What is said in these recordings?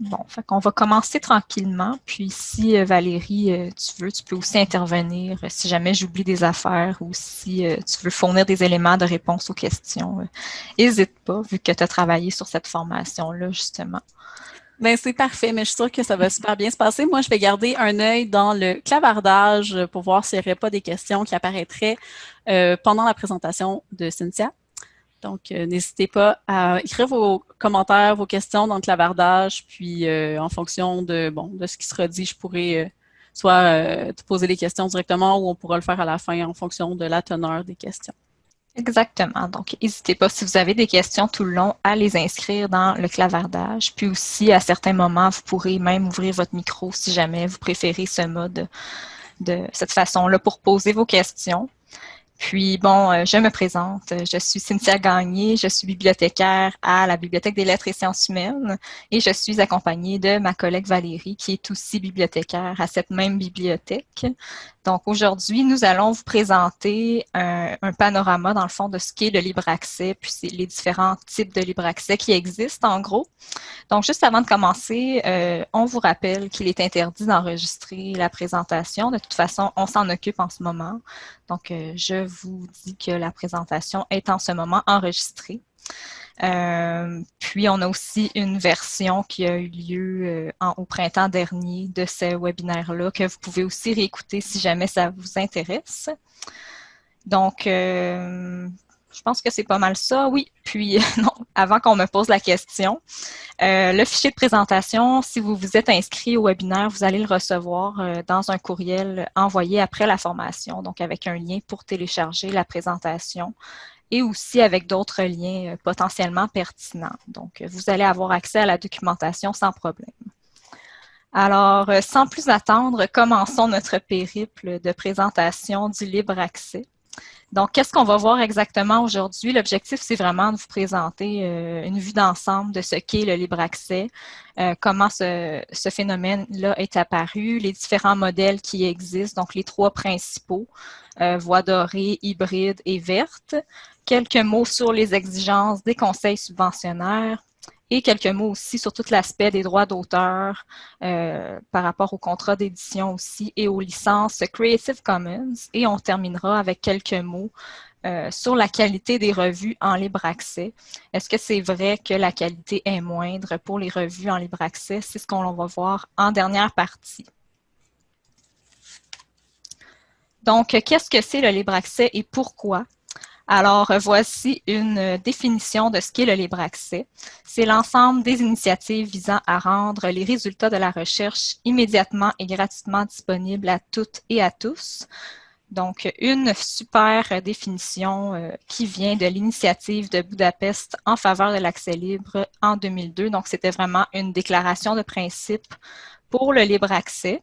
Bon, fait qu'on va commencer tranquillement. Puis si euh, Valérie, euh, tu veux, tu peux aussi intervenir euh, si jamais j'oublie des affaires ou si tu veux fournir des éléments de réponse aux questions. N'hésite pas, vu que tu as travaillé sur cette formation-là, justement. Bien, c'est parfait, mais je suis sûre que ça va super bien se passer. Moi, je vais garder un œil dans le clavardage pour voir s'il n'y aurait pas des questions qui apparaîtraient pendant la présentation de Cynthia. Donc, euh, n'hésitez pas à écrire vos commentaires, vos questions dans le clavardage, puis euh, en fonction de, bon, de ce qui sera dit, je pourrai euh, soit te poser les questions directement ou on pourra le faire à la fin en fonction de la teneur des questions. Exactement. Donc, n'hésitez pas, si vous avez des questions tout le long, à les inscrire dans le clavardage. Puis aussi, à certains moments, vous pourrez même ouvrir votre micro si jamais vous préférez ce mode de cette façon-là pour poser vos questions. Puis, bon, euh, je me présente. Je suis Cynthia Gagné. Je suis bibliothécaire à la Bibliothèque des lettres et sciences humaines et je suis accompagnée de ma collègue Valérie, qui est aussi bibliothécaire à cette même bibliothèque. Donc, aujourd'hui, nous allons vous présenter un, panorama, dans le fond, de ce qu'est le libre accès, puis les différents types de libre accès qui existent, en gros. Donc, juste avant de commencer, euh, on vous rappelle qu'il est interdit d'enregistrer la présentation. De toute façon, on s'en occupe en ce moment. Donc, euh, je vous dis que la présentation est en ce moment enregistrée. Euh, puis, on a aussi une version qui a eu lieu euh, au printemps dernier de ce webinaire-là que vous pouvez aussi réécouter si jamais ça vous intéresse. Donc, euh, je pense que c'est pas mal ça. Oui, puis non, avant qu'on me pose la question, le fichier de présentation, si vous vous êtes inscrit au webinaire, vous allez le recevoir dans un courriel envoyé après la formation, donc avec un lien pour télécharger la présentation et aussi avec d'autres liens euh, potentiellement pertinents. Donc, euh, vous allez avoir accès à la documentation sans problème. Alors, euh, sans plus attendre, commençons notre périple de présentation du libre accès. Donc, qu'est-ce qu'on va voir exactement aujourd'hui? L'objectif, c'est vraiment de vous présenter une vue d'ensemble de ce qu'est le libre accès, comment ce, phénomène-là est apparu, les différents modèles qui existent, donc les trois principaux, voie dorée, hybride et verte, quelques mots sur les exigences des conseils subventionnaires et quelques mots aussi sur tout l'aspect des droits d'auteur euh, par rapport au contrat d'édition aussi et aux licences Creative Commons. Et on terminera avec quelques mots euh, sur la qualité des revues en libre accès. Est-ce que c'est vrai que la qualité est moindre pour les revues en libre accès? C'est ce qu'on va voir en dernière partie. Donc, qu'est-ce que c'est le libre accès et pourquoi? Alors, voici une définition de ce qu'est le libre accès. C'est l'ensemble des initiatives visant à rendre les résultats de la recherche immédiatement et gratuitement disponibles à toutes et à tous. Donc, une super définition euh, qui vient de l'initiative de Budapest en faveur de l'accès libre en 2002. Donc, c'était vraiment une déclaration de principe pour le libre accès.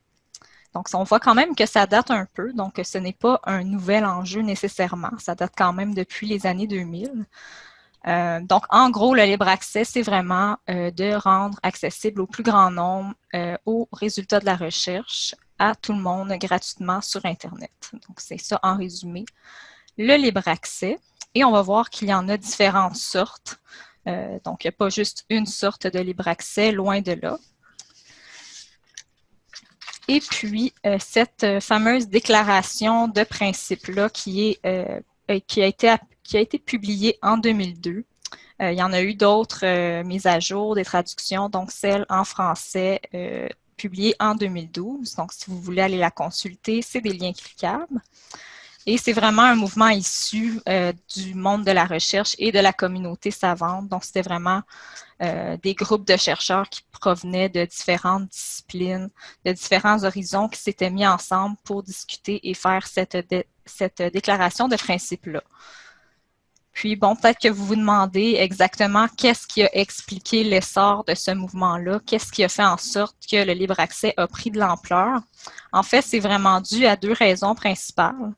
Donc, on voit quand même que ça date un peu, donc ce n'est pas un nouvel enjeu nécessairement. Ça date quand même depuis les années 2000. Euh, donc, en gros, le libre accès, c'est vraiment euh, de rendre accessible au plus grand nombre euh, aux résultats de la recherche à tout le monde gratuitement sur Internet. Donc, c'est ça en résumé. Le libre accès. Et on va voir qu'il y en a différentes sortes. donc, il n'y a pas juste une sorte de libre accès, loin de là. Et puis, euh, cette euh, fameuse déclaration de principe-là qui, euh, qui, qui a été publiée en 2002. il y en a eu d'autres mises à jour, des traductions, donc celle en français publiée en 2012. Donc, si vous voulez aller la consulter, c'est des liens cliquables. Et c'est vraiment un mouvement issu du monde de la recherche et de la communauté savante. Donc, c'était vraiment euh, des groupes de chercheurs qui provenaient de différentes disciplines, de différents horizons qui s'étaient mis ensemble pour discuter et faire cette, cette déclaration de principe-là. Puis, bon, peut-être que vous vous demandez exactement qu'est-ce qui a expliqué l'essor de ce mouvement-là, qu'est-ce qui a fait en sorte que le libre accès a pris de l'ampleur. En fait, c'est vraiment dû à deux raisons principales.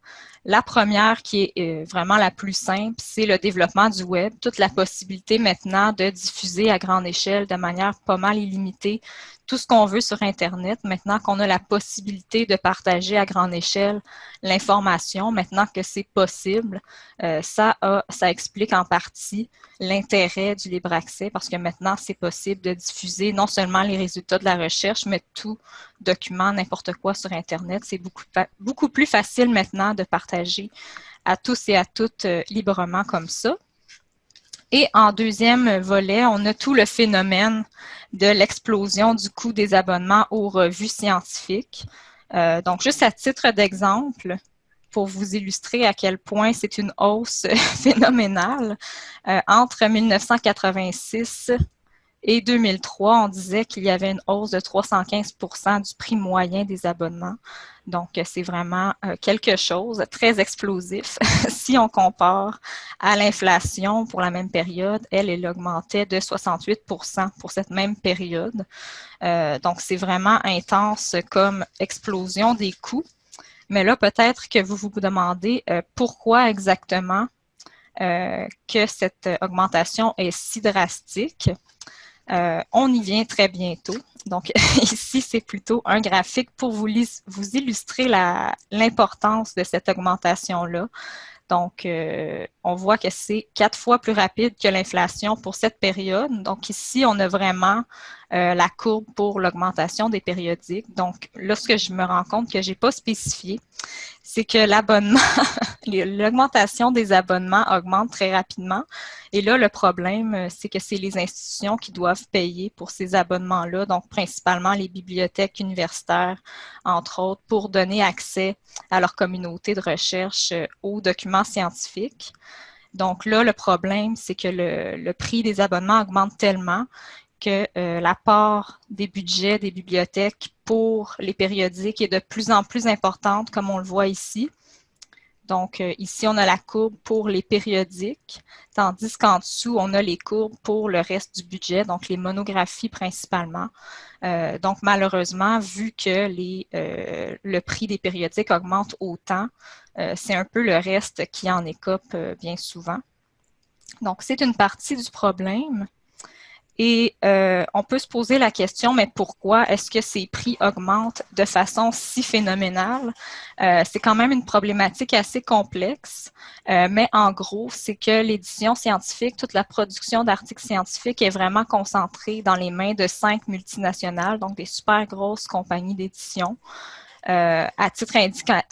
La première, qui est euh, vraiment la plus simple, c'est le développement du web, toute la possibilité maintenant de diffuser à grande échelle de manière pas mal illimitée tout ce qu'on veut sur Internet, maintenant qu'on a la possibilité de partager à grande échelle l'information, maintenant que c'est possible, euh, ça, ça explique en partie l'intérêt du libre accès parce que maintenant, c'est possible de diffuser non seulement les résultats de la recherche, mais tout document, n'importe quoi sur Internet. C'est beaucoup, beaucoup plus facile maintenant de partager à tous et à toutes euh, librement comme ça. Et en deuxième volet, on a tout le phénomène de l'explosion du coût des abonnements aux revues scientifiques. Euh, donc, juste à titre d'exemple, pour vous illustrer à quel point c'est une hausse phénoménale, euh, entre 1986 et 2003, on disait qu'il y avait une hausse de 315% du prix moyen des abonnements. Donc, c'est vraiment euh, quelque chose de très explosif. si on compare à l'inflation pour la même période, elle, elle augmentait de 68% pour cette même période. Euh, donc, c'est vraiment intense comme explosion des coûts. Mais là, peut-être que vous vous demandez euh, pourquoi exactement que cette augmentation est si drastique. Euh, on y vient très bientôt. Donc, ici, c'est plutôt un graphique pour vous, illustrer l'importance de cette augmentation-là. Donc, euh, on voit que c'est quatre fois plus rapide que l'inflation pour cette période. Donc, ici, on a vraiment euh, la courbe pour l'augmentation des périodiques. Donc, lorsque je me rends compte que je n'ai pas spécifié, c'est que l'abonnement, l'augmentation des abonnements augmente très rapidement. Et là, le problème, euh, c'est que c'est les institutions qui doivent payer pour ces abonnements-là, donc principalement les bibliothèques universitaires, entre autres, pour donner accès à leur communauté de recherche euh, aux documents scientifiques. Donc là, le problème, c'est que le, prix des abonnements augmente tellement que euh, la part des budgets des bibliothèques pour les périodiques est de plus en plus importante, comme on le voit ici. Donc, euh, ici, on a la courbe pour les périodiques, tandis qu'en dessous, on a les courbes pour le reste du budget, donc les monographies principalement. Euh, donc, malheureusement, vu que les, le prix des périodiques augmente autant, c'est un peu le reste qui en écope bien souvent. Donc, c'est une partie du problème. Et euh, on peut se poser la question, mais pourquoi est-ce que ces prix augmentent de façon si phénoménale? Euh, c'est quand même une problématique assez complexe, euh, mais en gros, c'est que l'édition scientifique, toute la production d'articles scientifiques est vraiment concentrée dans les mains de cinq multinationales, donc des super grosses compagnies d'édition. à, titre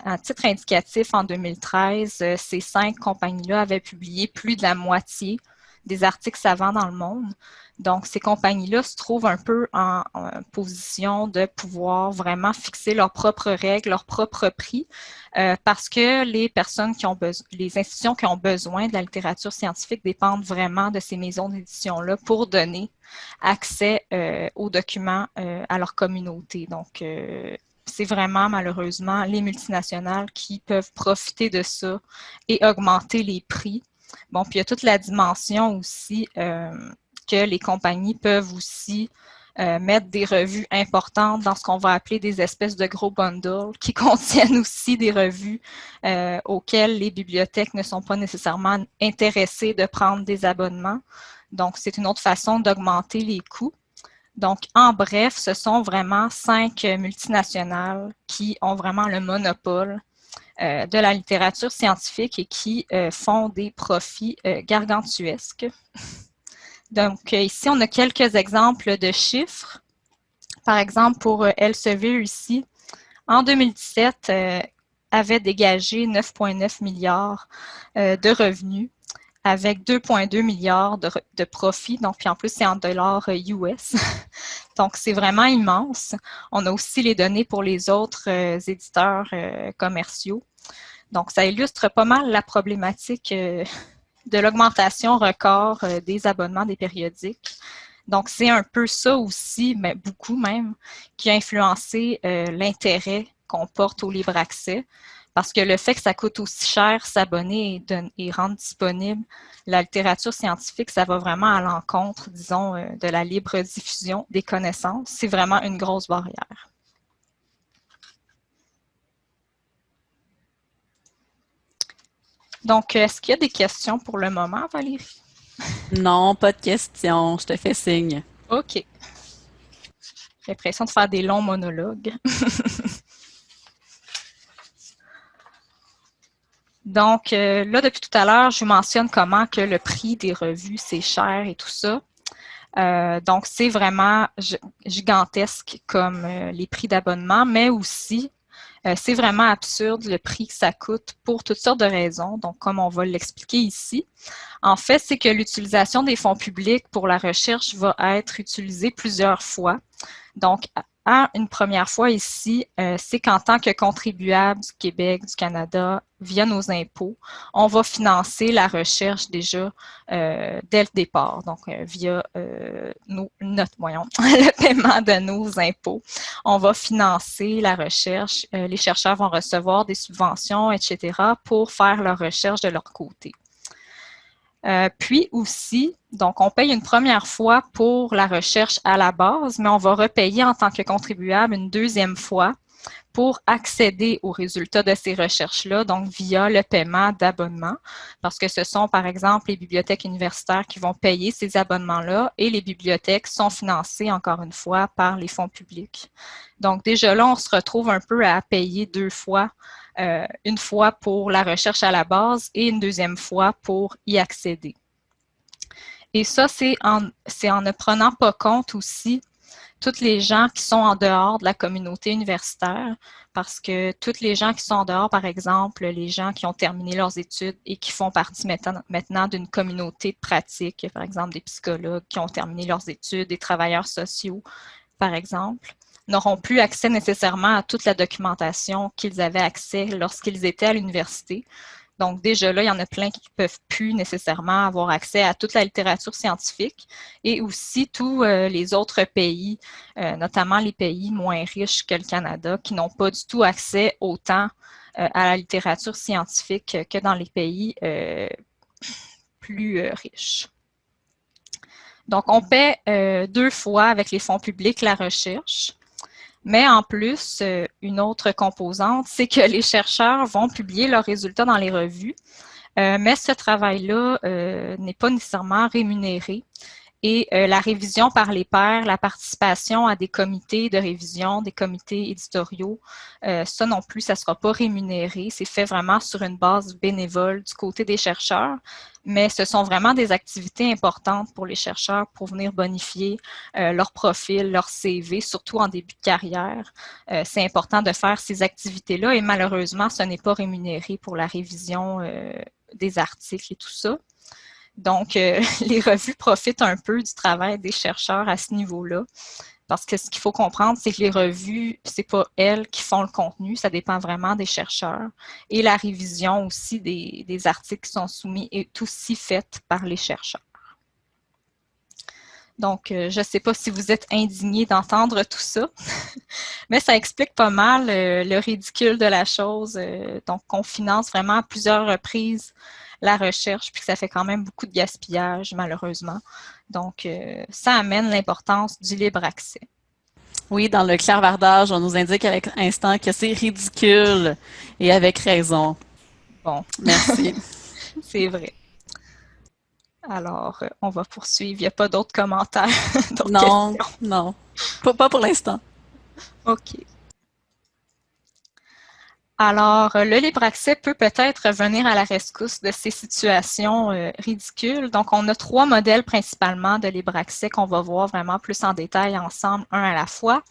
à, titre indicatif, en 2013, ces cinq compagnies-là avaient publié plus de la moitié des articles savants dans le monde. Donc, ces compagnies-là se trouvent un peu en, position de pouvoir vraiment fixer leurs propres règles, leurs propres prix, euh, parce que les personnes qui ont besoin, les institutions qui ont besoin de la littérature scientifique dépendent vraiment de ces maisons d'édition-là pour donner accès euh, aux documents euh, à leur communauté. Donc, c'est vraiment malheureusement les multinationales qui peuvent profiter de ça et augmenter les prix. Bon, puis il y a toute la dimension aussi que les compagnies peuvent aussi euh, mettre des revues importantes dans ce qu'on va appeler des espèces de gros bundles qui contiennent aussi des revues euh, auxquelles les bibliothèques ne sont pas nécessairement intéressées de prendre des abonnements. Donc, c'est une autre façon d'augmenter les coûts. Donc, en bref, ce sont vraiment cinq multinationales qui ont vraiment le monopole euh, de la littérature scientifique et qui font des profits gargantuesques. Donc, euh, ici, on a quelques exemples de chiffres. Par exemple, pour euh, Elsevier ici, en 2017, euh, avait dégagé 9,9 milliards de revenus avec 2,2 milliards de, profits. Donc, puis en plus, c'est en dollars US. Donc, c'est vraiment immense. On a aussi les données pour les autres éditeurs commerciaux. Donc, ça illustre pas mal la problématique de l'augmentation record euh, des abonnements des périodiques. Donc, c'est un peu ça aussi, mais beaucoup même, qui a influencé euh, l'intérêt qu'on porte au libre accès. Parce que le fait que ça coûte aussi cher s'abonner et, rendre disponible la littérature scientifique, ça va vraiment à l'encontre, disons, euh, de la libre diffusion des connaissances. C'est vraiment une grosse barrière. Donc, est-ce qu'il y a des questions pour le moment, Valérie? Non, pas de questions. Je te fais signe. OK. J'ai l'impression de faire des longs monologues. Donc, euh, là, depuis tout à l'heure, je vous mentionne comment que le prix des revues, c'est cher et tout ça. Euh, donc, c'est vraiment gigantesque comme euh, les prix d'abonnement, mais aussi, c'est vraiment absurde le prix que ça coûte pour toutes sortes de raisons. Donc, comme on va l'expliquer ici, en fait, c'est que l'utilisation des fonds publics pour la recherche va être utilisée plusieurs fois. Donc, une première fois ici, euh, c'est qu'en tant que contribuable du Québec, du Canada, via nos impôts, on va financer la recherche déjà euh, dès le départ, donc euh, via notre, voyons, le paiement de nos impôts. On va financer la recherche, les chercheurs vont recevoir des subventions, etc., pour faire leur recherche de leur côté. Euh, puis aussi, donc on paye une première fois pour la recherche à la base, mais on va repayer en tant que contribuable une deuxième fois pour accéder aux résultats de ces recherches-là, donc via le paiement d'abonnement, parce que ce sont par exemple les bibliothèques universitaires qui vont payer ces abonnements-là et les bibliothèques sont financées encore une fois par les fonds publics. Donc déjà là, on se retrouve un peu à payer deux fois euh, une fois pour la recherche à la base et une deuxième fois pour y accéder. Et ça, c'est en, ne prenant pas compte aussi toutes les gens qui sont en dehors de la communauté universitaire, parce que toutes les gens qui sont en dehors, par exemple, les gens qui ont terminé leurs études et qui font partie maintenant d'une communauté de pratique, par exemple des psychologues qui ont terminé leurs études, des travailleurs sociaux, par exemple, n'auront plus accès nécessairement à toute la documentation qu'ils avaient accès lorsqu'ils étaient à l'université. Donc déjà là, il y en a plein qui ne peuvent plus nécessairement avoir accès à toute la littérature scientifique et aussi tous euh, les autres pays, euh, notamment les pays moins riches que le Canada, qui n'ont pas du tout accès autant euh, à la littérature scientifique que dans les pays plus riches. Donc, on paie deux fois avec les fonds publics la recherche. Mais en plus, euh, une autre composante, c'est que les chercheurs vont publier leurs résultats dans les revues, euh, mais ce travail-là euh, n'est pas nécessairement rémunéré. Et la révision par les pairs, la participation à des comités de révision, des comités éditoriaux, ça non plus, ça ne sera pas rémunéré. C'est fait vraiment sur une base bénévole du côté des chercheurs mais ce sont vraiment des activités importantes pour les chercheurs pour venir bonifier euh, leur profil, leur CV, surtout en début de carrière. Euh, c'est important de faire ces activités-là et malheureusement, ce n'est pas rémunéré pour la révision euh, des articles et tout ça. Donc, les revues profitent un peu du travail des chercheurs à ce niveau-là. Parce que ce qu'il faut comprendre, c'est que les revues, c'est pas elles qui font le contenu, ça dépend vraiment des chercheurs. Et la révision aussi des, articles qui sont soumis est aussi faite par les chercheurs. Donc, euh, je ne sais pas si vous êtes indigné d'entendre tout ça, mais ça explique pas mal euh, le ridicule de la chose. Euh, donc, on finance vraiment à plusieurs reprises la recherche, puis que ça fait quand même beaucoup de gaspillage, malheureusement. Donc, euh, ça amène l'importance du libre accès. Oui, dans le clairvardage, on nous indique avec instant que c'est ridicule et avec raison. Bon. Merci. c'est vrai. Alors, euh, on va poursuivre. Il n'y a pas d'autres commentaires? non, non. pas pour l'instant. OK. Alors, euh, le libre accès peut peut-être venir à la rescousse de ces situations euh, ridicules. Donc, on a trois modèles principalement de libre accès qu'on va voir vraiment plus en détail ensemble, un à la fois.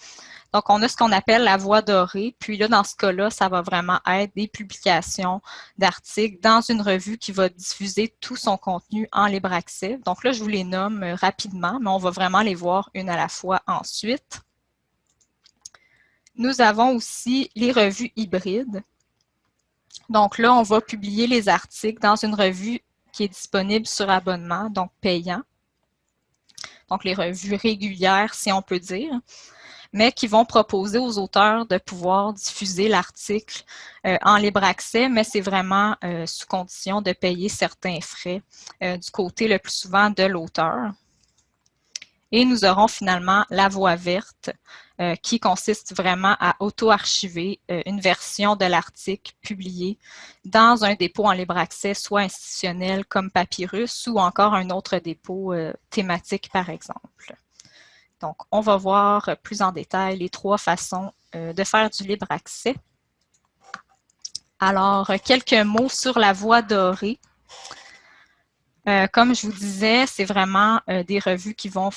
Donc, on a ce qu'on appelle la voie dorée. Puis là, dans ce cas-là, ça va vraiment être des publications d'articles dans une revue qui va diffuser tout son contenu en libre accès. Donc là, je vous les nomme euh, rapidement, mais on va vraiment les voir une à la fois ensuite. Nous avons aussi les revues hybrides. Donc là, on va publier les articles dans une revue qui est disponible sur abonnement, donc payant. Donc les revues régulières, si on peut dire, mais qui vont proposer aux auteurs de pouvoir diffuser l'article euh, en libre accès, mais c'est vraiment euh, sous condition de payer certains frais euh, du côté le plus souvent de l'auteur. Et nous aurons finalement la voie verte euh, qui consiste vraiment à auto-archiver euh, une version de l'article publié dans un dépôt en libre accès, soit institutionnel comme Papyrus ou encore un autre dépôt euh, thématique par exemple. Donc, on va voir plus en détail les trois façons de faire du libre accès. Alors, quelques mots sur la voie dorée. Euh, comme je vous disais, c'est vraiment euh, des revues qui vont,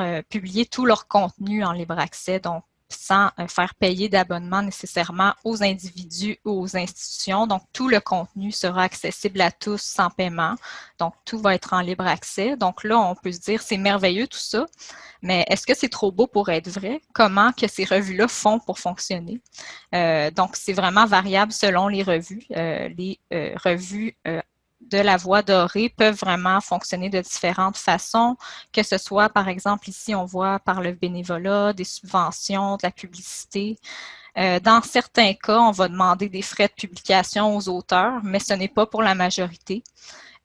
euh, publier tout leur contenu en libre accès, donc sans faire payer d'abonnement nécessairement aux individus ou aux institutions. Donc, tout le contenu sera accessible à tous sans paiement. Donc, tout va être en libre accès. Donc là, on peut se dire, c'est merveilleux tout ça, mais est-ce que c'est trop beau pour être vrai? Comment que ces revues-là font pour fonctionner? donc, c'est vraiment variable selon les revues. les revues de la voie dorée peuvent vraiment fonctionner de différentes façons, que ce soit, par exemple, ici, on voit par le bénévolat, des subventions, de la publicité. Euh, dans certains cas, on va demander des frais de publication aux auteurs, mais ce n'est pas pour la majorité.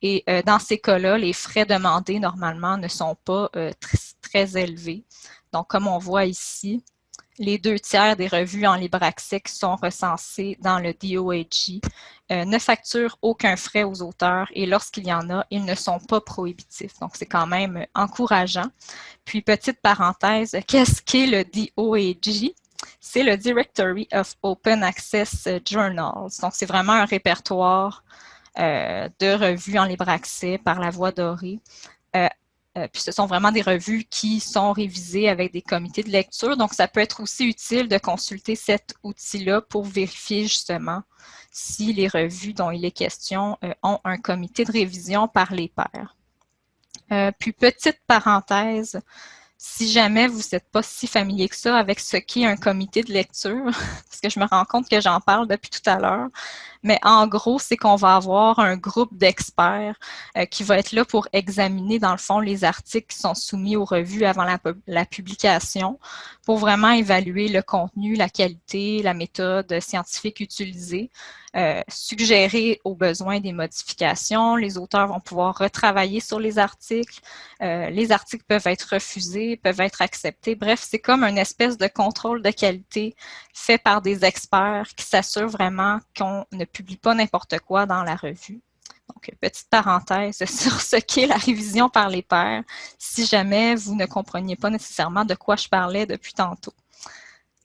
Et euh, dans ces cas-là, les frais demandés, normalement, ne sont pas euh, très élevés. Donc, comme on voit ici, les deux tiers des revues en libre accès qui sont recensées dans le DOAG euh, ne facturent aucun frais aux auteurs et lorsqu'il y en a, ils ne sont pas prohibitifs. Donc, c'est quand même encourageant. Puis, petite parenthèse, qu'est-ce qu'est le DOAG? C'est le Directory of Open Access Journals. Donc, c'est vraiment un répertoire euh, de revues en libre accès par la voie dorée euh, euh, puis ce sont vraiment des revues qui sont révisées avec des comités de lecture. Donc, ça peut être aussi utile de consulter cet outil-là pour vérifier justement si les revues dont il est question euh, ont un comité de révision par les pairs. Euh, puis, petite parenthèse, si jamais vous n'êtes pas si familier que ça avec ce qu'est un comité de lecture, parce que je me rends compte que j'en parle depuis tout à l'heure, mais en gros, c'est qu'on va avoir un groupe d'experts euh, qui va être là pour examiner, dans le fond, les articles qui sont soumis aux revues avant la, publication, pour vraiment évaluer le contenu, la qualité, la méthode scientifique utilisée, euh, suggérer aux besoins des modifications. Les auteurs vont pouvoir retravailler sur les articles. Euh, les articles peuvent être refusés, peuvent être acceptés. Bref, c'est comme une espèce de contrôle de qualité fait par des experts qui s'assurent vraiment qu'on ne publie pas n'importe quoi dans la revue. Donc, petite parenthèse sur ce qu'est la révision par les pairs, si jamais vous ne compreniez pas nécessairement de quoi je parlais depuis tantôt.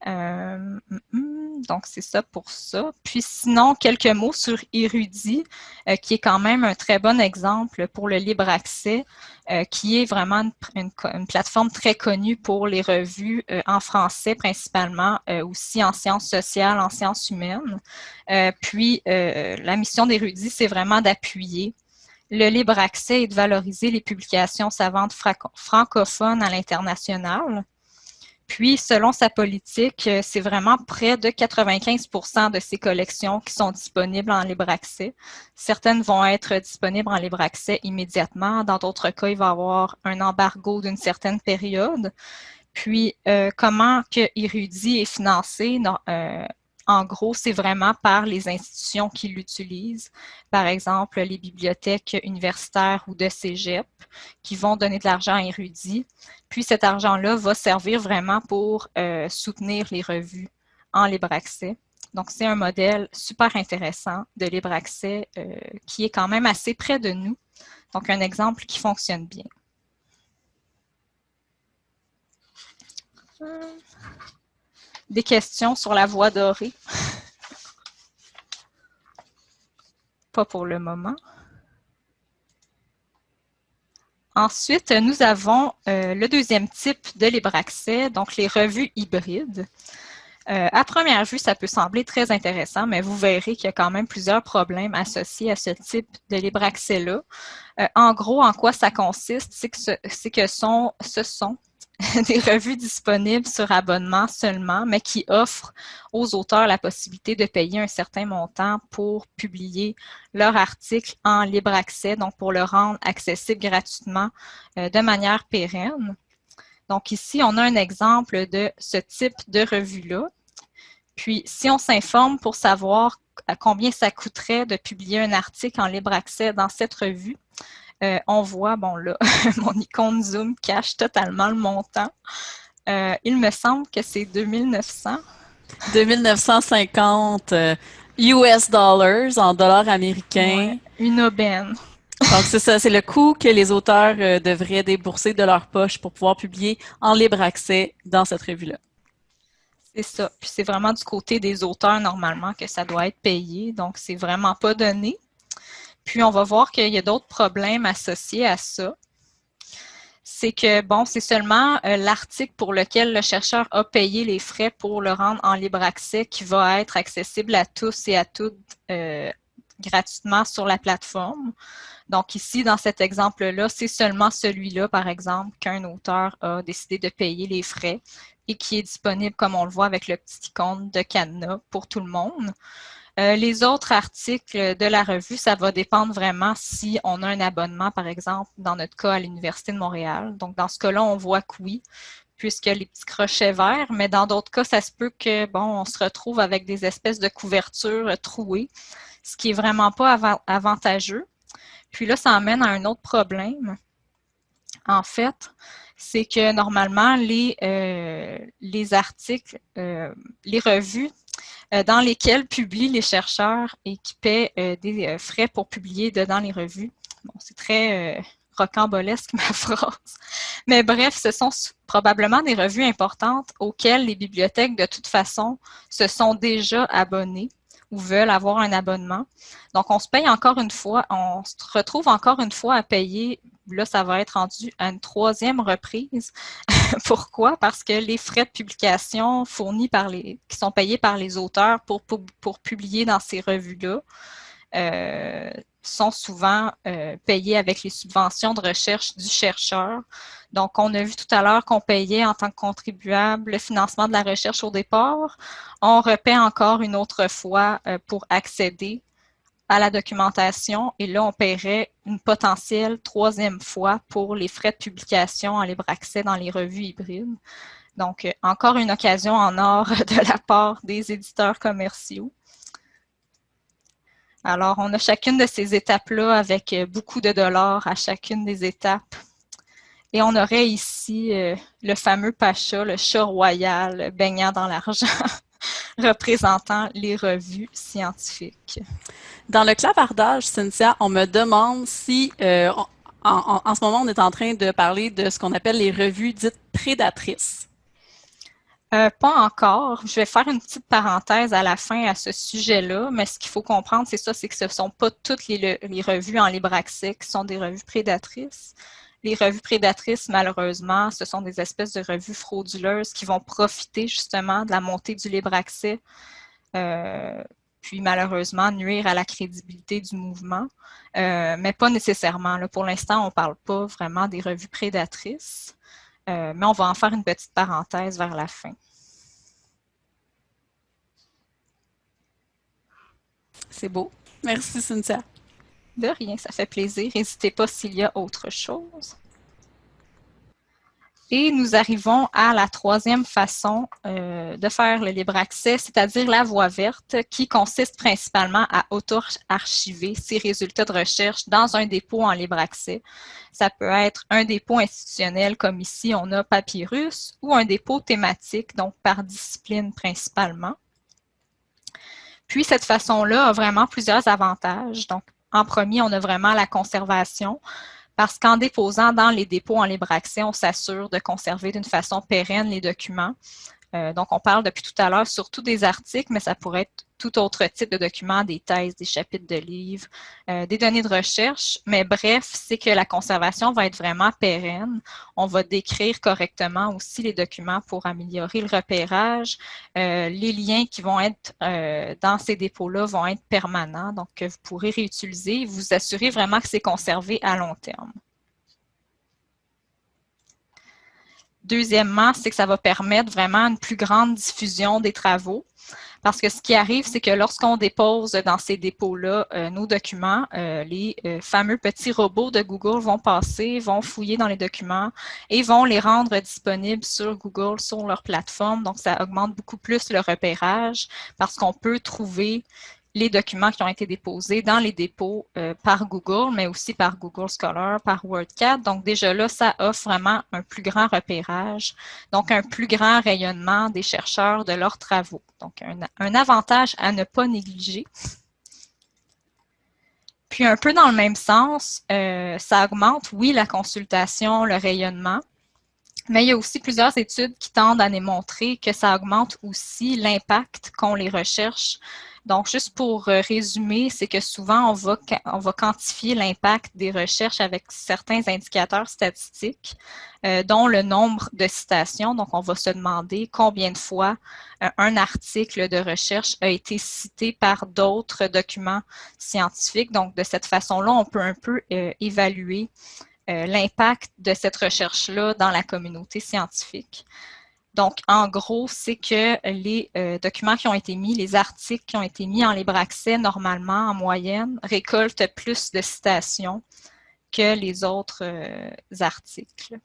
Euh, mm, mm, donc, c'est ça pour ça. Puis sinon, quelques mots sur Érudit, euh, qui est quand même un très bon exemple pour le libre accès, euh, qui est vraiment une, plateforme très connue pour les revues en français principalement, aussi en sciences sociales, en sciences humaines. puis, la mission d'Érudit, c'est vraiment d'appuyer le libre accès et de valoriser les publications savantes francophones à l'international. Puis, selon sa politique, euh, c'est vraiment près de 95% de ces collections qui sont disponibles en libre accès. Certaines vont être disponibles en libre accès immédiatement. Dans d'autres cas, il va y avoir un embargo d'une certaine période. Puis, euh, comment que est financé? Euh, en gros, c'est vraiment par les institutions qui l'utilisent, par exemple les bibliothèques universitaires ou de cégep, qui vont donner de l'argent à Érudit. Puis cet argent-là va servir vraiment pour euh, soutenir les revues en libre accès. Donc, c'est un modèle super intéressant de libre accès euh, qui est quand même assez près de nous. Donc, un exemple qui fonctionne bien. Des questions sur la voie dorée? Pas pour le moment. Ensuite, nous avons euh, le deuxième type de libre accès, donc les revues hybrides. Euh, à première vue, ça peut sembler très intéressant, mais vous verrez qu'il y a quand même plusieurs problèmes associés à ce type de libre accès-là. Euh, en gros, en quoi ça consiste, c'est que, ce, sont des revues disponibles sur abonnement seulement, mais qui offrent aux auteurs la possibilité de payer un certain montant pour publier leur article en libre accès, donc pour le rendre accessible gratuitement euh, de manière pérenne. Donc ici, on a un exemple de ce type de revue-là. Puis, si on s'informe pour savoir combien ça coûterait de publier un article en libre accès dans cette revue, euh, on voit, bon là, mon icône Zoom cache totalement le montant. Euh, il me semble que c'est 2900. 2950 US dollars en dollars américains. une aubaine. Donc, c'est ça, c'est le coût que les auteurs devraient débourser de leur poche pour pouvoir publier en libre accès dans cette revue-là. C'est ça. Puis c'est vraiment du côté des auteurs normalement que ça doit être payé. Donc, c'est vraiment pas donné. Puis on va voir qu'il y a d'autres problèmes associés à ça. C'est que, bon, c'est seulement euh, l'article pour lequel le chercheur a payé les frais pour le rendre en libre accès qui va être accessible à tous et à toutes euh, gratuitement sur la plateforme. Donc ici, dans cet exemple-là, c'est seulement celui-là, par exemple, qu'un auteur a décidé de payer les frais et qui est disponible, comme on le voit, avec le petit icône de cadenas pour tout le monde. Euh, les autres articles de la revue, ça va dépendre vraiment si on a un abonnement, par exemple, dans notre cas à l'Université de Montréal. Donc, dans ce cas-là, on voit que oui, puisque les petits crochets verts, mais dans d'autres cas, ça se peut que, bon, on se retrouve avec des espèces de couvertures trouées, ce qui est vraiment pas avantageux. Puis là, ça amène à un autre problème. En fait, c'est que normalement, les, euh, les articles, euh, les revues dans lesquelles publient les chercheurs et qui paient des frais pour publier dedans les revues. Bon, c'est très rocambolesque ma phrase. Mais bref, ce sont probablement des revues importantes auxquelles les bibliothèques, de toute façon, se sont déjà abonnées ou veulent avoir un abonnement. Donc, on se paye encore une fois, on se retrouve encore une fois à payer, là, ça va être rendu à une troisième reprise. Pourquoi? Parce que les frais de publication fournis par les, qui sont payés par les auteurs pour, pour, publier dans ces revues-là, euh, sont souvent euh, payés avec les subventions de recherche du chercheur. Donc, on a vu tout à l'heure qu'on payait en tant que contribuable le financement de la recherche au départ. On repaie encore une autre fois euh, pour accéder à la documentation et là, on paierait une potentielle troisième fois pour les frais de publication en libre accès dans les revues hybrides. Donc, euh, encore une occasion en or de la part des éditeurs commerciaux. Alors, on a chacune de ces étapes-là avec euh, beaucoup de dollars à chacune des étapes. Et on aurait ici euh, le fameux Pacha, le chat royal baignant dans l'argent, représentant les revues scientifiques. Dans le clavardage, Cynthia, on me demande si, euh, en, ce moment, on est en train de parler de ce qu'on appelle les revues dites prédatrices. Euh, pas encore. Je vais faire une petite parenthèse à la fin à ce sujet-là, mais ce qu'il faut comprendre, c'est ça, c'est que ce ne sont pas toutes les, revues en libre accès qui sont des revues prédatrices. Les revues prédatrices, malheureusement, ce sont des espèces de revues frauduleuses qui vont profiter justement de la montée du libre accès, euh, puis malheureusement nuire à la crédibilité du mouvement, euh, mais pas nécessairement. Pour l'instant, on ne parle pas vraiment des revues prédatrices. Euh, mais on va en faire une petite parenthèse vers la fin. C'est beau. Merci, Cynthia. De rien, ça fait plaisir. N'hésitez pas s'il y a autre chose. Et nous arrivons à la troisième façon euh, de faire le libre accès, c'est-à-dire la voie verte, qui consiste principalement à auto-archiver ses résultats de recherche dans un dépôt en libre accès. Ça peut être un dépôt institutionnel, comme ici on a Papyrus, ou un dépôt thématique, donc par discipline principalement. Puis cette façon-là a vraiment plusieurs avantages. Donc, en premier, on a vraiment la conservation parce qu'en déposant dans les dépôts en libre accès, on s'assure de conserver d'une façon pérenne les documents. Euh, donc, on parle depuis tout à l'heure surtout des articles, mais ça pourrait être tout autre type de documents, des thèses, des chapitres de livres, euh, des données de recherche. Mais bref, c'est que la conservation va être vraiment pérenne. On va décrire correctement aussi les documents pour améliorer le repérage. Euh, les liens qui vont être dans ces dépôts-là vont être permanents, donc que vous pourrez réutiliser. Vous assurez vraiment que c'est conservé à long terme. Deuxièmement, c'est que ça va permettre vraiment une plus grande diffusion des travaux. Parce que ce qui arrive, c'est que lorsqu'on dépose dans ces dépôts-là euh, nos documents, euh, les euh, fameux petits robots de Google vont passer, vont fouiller dans les documents et vont les rendre disponibles sur Google, sur leur plateforme. Donc, ça augmente beaucoup plus le repérage parce qu'on peut trouver les documents qui ont été déposés dans les dépôts euh, par Google, mais aussi par Google Scholar, par WordCat. Donc déjà là, ça offre vraiment un plus grand repérage, donc un plus grand rayonnement des chercheurs de leurs travaux. Donc un, avantage à ne pas négliger. Puis un peu dans le même sens, euh, ça augmente, oui, la consultation, le rayonnement, mais il y a aussi plusieurs études qui tendent à démontrer que ça augmente aussi l'impact qu'ont les recherches donc, juste pour euh, résumer, c'est que souvent, on va, on va quantifier l'impact des recherches avec certains indicateurs statistiques, euh, dont le nombre de citations. Donc, on va se demander combien de fois euh, un article de recherche a été cité par d'autres documents scientifiques. Donc, de cette façon-là, on peut un peu évaluer l'impact de cette recherche-là dans la communauté scientifique. Donc, en gros, c'est que les euh, documents qui ont été mis, les articles qui ont été mis en libre accès, normalement, en moyenne, récoltent plus de citations que les autres euh, articles.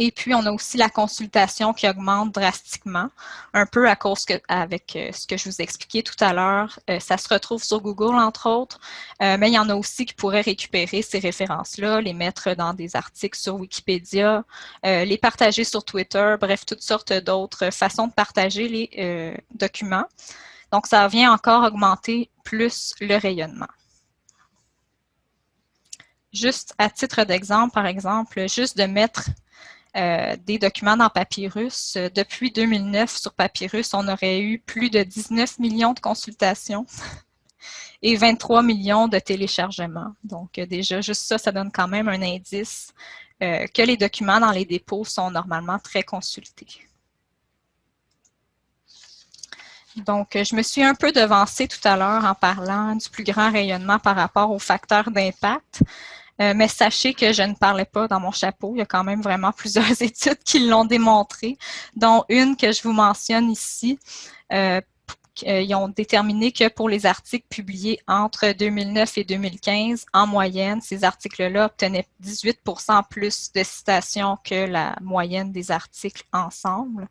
Et puis, on a aussi la consultation qui augmente drastiquement, un peu à cause avec euh, ce que je vous expliquais tout à l'heure. Euh, ça se retrouve sur Google, entre autres, euh, mais il y en a aussi qui pourraient récupérer ces références-là, les mettre dans des articles sur Wikipédia, les partager sur Twitter, bref, toutes sortes d'autres façons de partager les documents. Donc, ça vient encore augmenter plus le rayonnement. Juste à titre d'exemple, par exemple, juste de mettre euh, des documents dans Papyrus. Euh, depuis 2009, sur Papyrus, on aurait eu plus de 19 millions de consultations et 23 millions de téléchargements. Donc euh, déjà, juste ça, ça donne quand même un indice que les documents dans les dépôts sont normalement très consultés. Donc, je me suis un peu devancée tout à l'heure en parlant du plus grand rayonnement par rapport aux facteurs d'impact. Euh, mais sachez que je ne parlais pas dans mon chapeau. Il y a quand même vraiment plusieurs études qui l'ont démontré, dont une que je vous mentionne ici. Euh, euh, ils ont déterminé que pour les articles publiés entre 2009 et 2015, en moyenne, ces articles-là obtenaient 18% plus de citations que la moyenne des articles ensemble.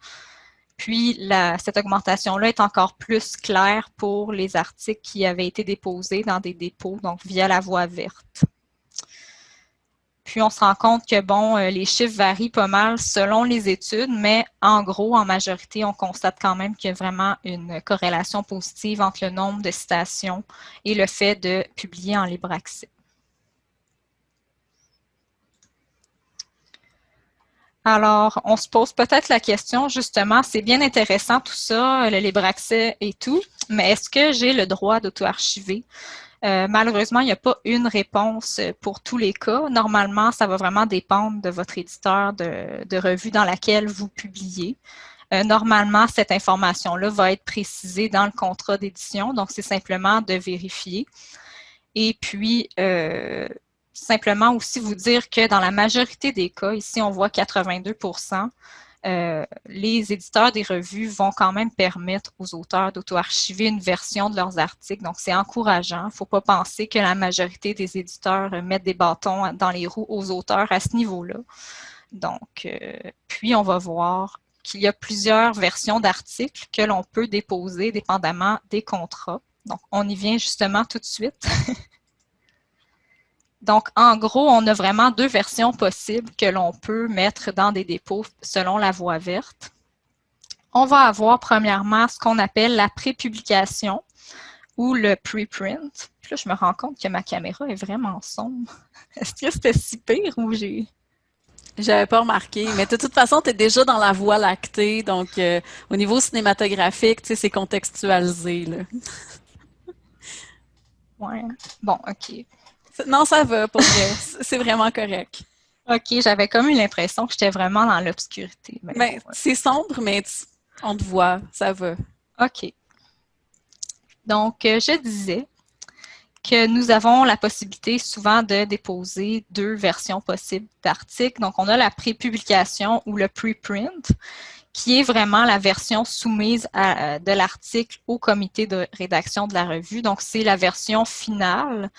Puis, cette augmentation-là est encore plus claire pour les articles qui avaient été déposés dans des dépôts, donc via la voie verte. Puis on se rend compte que, bon, euh, les chiffres varient pas mal selon les études, mais en gros, en majorité, on constate quand même qu'il y a vraiment une corrélation positive entre le nombre de citations et le fait de publier en libre accès. Alors, on se pose peut-être la question, justement, c'est bien intéressant tout ça, le libre accès et tout, mais est-ce que j'ai le droit d'auto-archiver? Euh, malheureusement, il n'y a pas une réponse pour tous les cas. Normalement, ça va vraiment dépendre de votre éditeur de, revue dans laquelle vous publiez. Euh, normalement, cette information-là va être précisée dans le contrat d'édition, donc c'est simplement de vérifier. Et puis, euh, simplement aussi vous dire que dans la majorité des cas, ici on voit 82 euh, les éditeurs des revues vont quand même permettre aux auteurs d'auto-archiver une version de leurs articles. Donc, c'est encourageant. Il ne faut pas penser que la majorité des éditeurs mettent des bâtons dans les roues aux auteurs à ce niveau-là. Donc, euh, puis on va voir qu'il y a plusieurs versions d'articles que l'on peut déposer dépendamment des contrats. Donc, on y vient justement tout de suite. Donc, en gros, on a vraiment deux versions possibles que l'on peut mettre dans des dépôts selon la voie verte. On va avoir premièrement ce qu'on appelle la prépublication ou le preprint. Puis là, je me rends compte que ma caméra est vraiment sombre. Est-ce que c'était si pire ou j'ai... J'avais pas remarqué, mais de toute façon, tu es déjà dans la voie lactée, donc euh, au niveau cinématographique, tu sais, c'est contextualisé. Là. ouais. Bon, OK. Non, ça va, pour vrai. C'est vraiment correct. OK, j'avais comme eu l'impression que j'étais vraiment dans l'obscurité. Ben, c'est sombre, mais on te voit, ça va. OK. Donc, euh, je disais que nous avons la possibilité souvent de déposer deux versions possibles d'articles. Donc, on a la prépublication ou le preprint, qui est vraiment la version soumise à, de l'article au comité de rédaction de la revue. Donc, c'est la version finale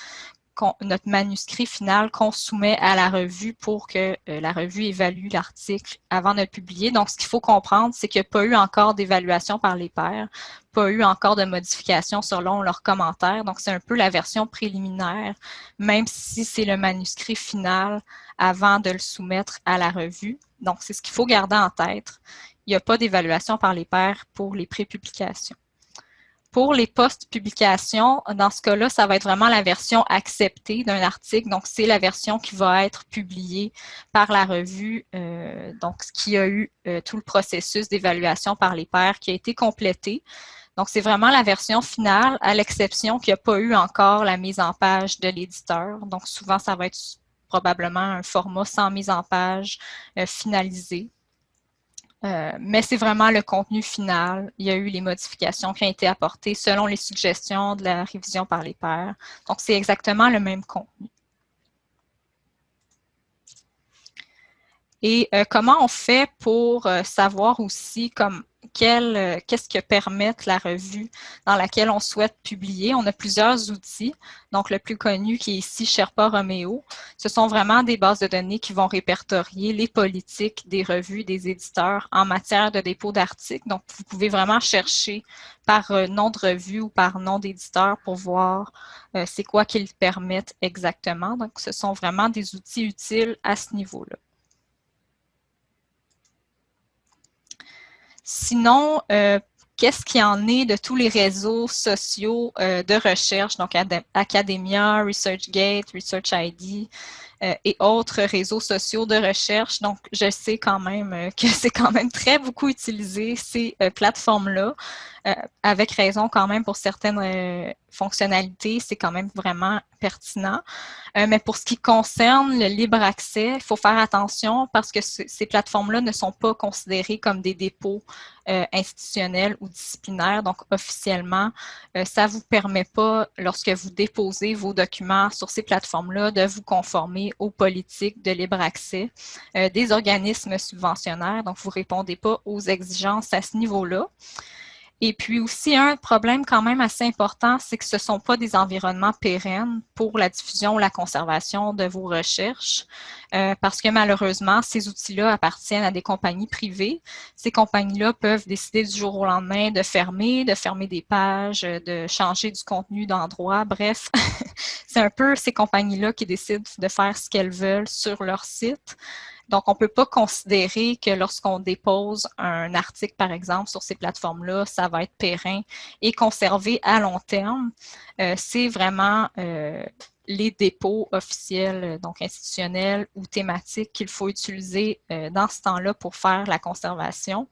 notre manuscrit final qu'on soumet à la revue pour que euh, la revue évalue l'article avant de le publier. Donc, ce qu'il faut comprendre, c'est qu'il n'y a pas eu encore d'évaluation par les pairs, pas eu encore de modification selon leurs commentaires. Donc, c'est un peu la version préliminaire, même si c'est le manuscrit final avant de le soumettre à la revue. Donc, c'est ce qu'il faut garder en tête. Il n'y a pas d'évaluation par les pairs pour les prépublications. Pour les post-publications, dans ce cas-là, ça va être vraiment la version acceptée d'un article. Donc, c'est la version qui va être publiée par la revue, euh, donc ce qui a eu euh, tout le processus d'évaluation par les pairs qui a été complété. Donc, c'est vraiment la version finale, à l'exception qu'il n'y a pas eu encore la mise en page de l'éditeur. Donc, souvent, ça va être probablement un format sans mise en page euh, finalisé. Euh, mais c'est vraiment le contenu final. Il y a eu les modifications qui ont été apportées selon les suggestions de la révision par les pairs. Donc, c'est exactement le même contenu. Et euh, comment on fait pour euh, savoir aussi comme qu'est-ce que permettent la revue dans laquelle on souhaite publier. On a plusieurs outils. Donc, le plus connu qui est ici Sherpa Romeo. Ce sont vraiment des bases de données qui vont répertorier les politiques des revues, des éditeurs en matière de dépôt d'articles. Donc, vous pouvez vraiment chercher par euh, nom de revue ou par nom d'éditeur pour voir euh, c'est quoi qu'ils permettent exactement. Donc, ce sont vraiment des outils utiles à ce niveau-là. Sinon, euh, qu'est-ce qui en est de tous les réseaux sociaux euh, de recherche, donc Academia, ResearchGate, ResearchID et autres réseaux sociaux de recherche. Donc, je sais quand même que c'est quand même très beaucoup utilisé, ces plateformes-là. Euh, avec raison quand même pour certaines euh, fonctionnalités, c'est quand même vraiment pertinent. Euh, mais pour ce qui concerne le libre accès, il faut faire attention parce que ces plateformes-là ne sont pas considérées comme des dépôts institutionnels ou disciplinaires. Donc, officiellement, ça ne vous permet pas, lorsque vous déposez vos documents sur ces plateformes-là, de vous conformer aux politiques de libre accès des organismes subventionnaires. Donc, vous ne répondez pas aux exigences à ce niveau-là. Et puis aussi, un problème quand même assez important, c'est que ce ne sont pas des environnements pérennes pour la diffusion ou la conservation de vos recherches, euh, parce que malheureusement, ces outils-là appartiennent à des compagnies privées. Ces compagnies-là peuvent décider du jour au lendemain de fermer, de fermer des pages, de changer du contenu d'endroit. Bref, c'est un peu ces compagnies-là qui décident de faire ce qu'elles veulent sur leur site. Donc, on ne peut pas considérer que lorsqu'on dépose un article, par exemple, sur ces plateformes-là, ça va être périn et conservé à long terme. Euh, c'est vraiment euh, les dépôts officiels, donc institutionnels ou thématiques qu'il faut utiliser euh, dans ce temps-là pour faire la conservation.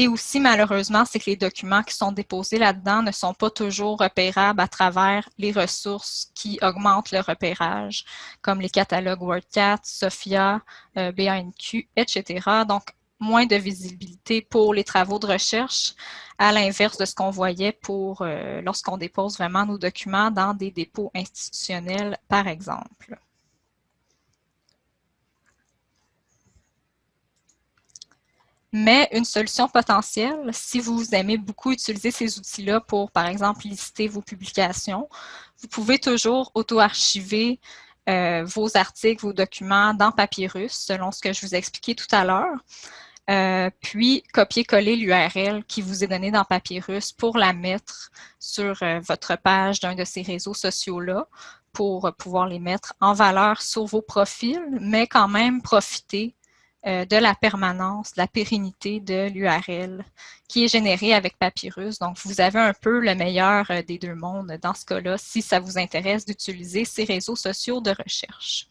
Et aussi, malheureusement, c'est que les documents qui sont déposés là-dedans ne sont pas toujours repérables à travers les ressources qui augmentent le repérage, comme les catalogues WordCat, Sophia, euh, BANQ, etc. Donc, moins de visibilité pour les travaux de recherche, à l'inverse de ce qu'on voyait euh, lorsqu'on dépose vraiment nos documents dans des dépôts institutionnels, par exemple. Mais une solution potentielle, si vous aimez beaucoup utiliser ces outils-là pour, par exemple, lister vos publications, vous pouvez toujours auto-archiver euh, vos articles, vos documents dans Papyrus, selon ce que je vous ai expliqué tout à l'heure. Euh, puis copier-coller l'URL qui vous est donnée dans Papyrus pour la mettre sur euh, votre page d'un de ces réseaux sociaux-là pour pouvoir les mettre en valeur sur vos profils, mais quand même profiter euh, de la permanence, de la pérennité de l'URL qui est générée avec Papyrus. Donc, vous avez un peu le meilleur euh, des deux mondes dans ce cas-là, si ça vous intéresse d'utiliser ces réseaux sociaux de recherche.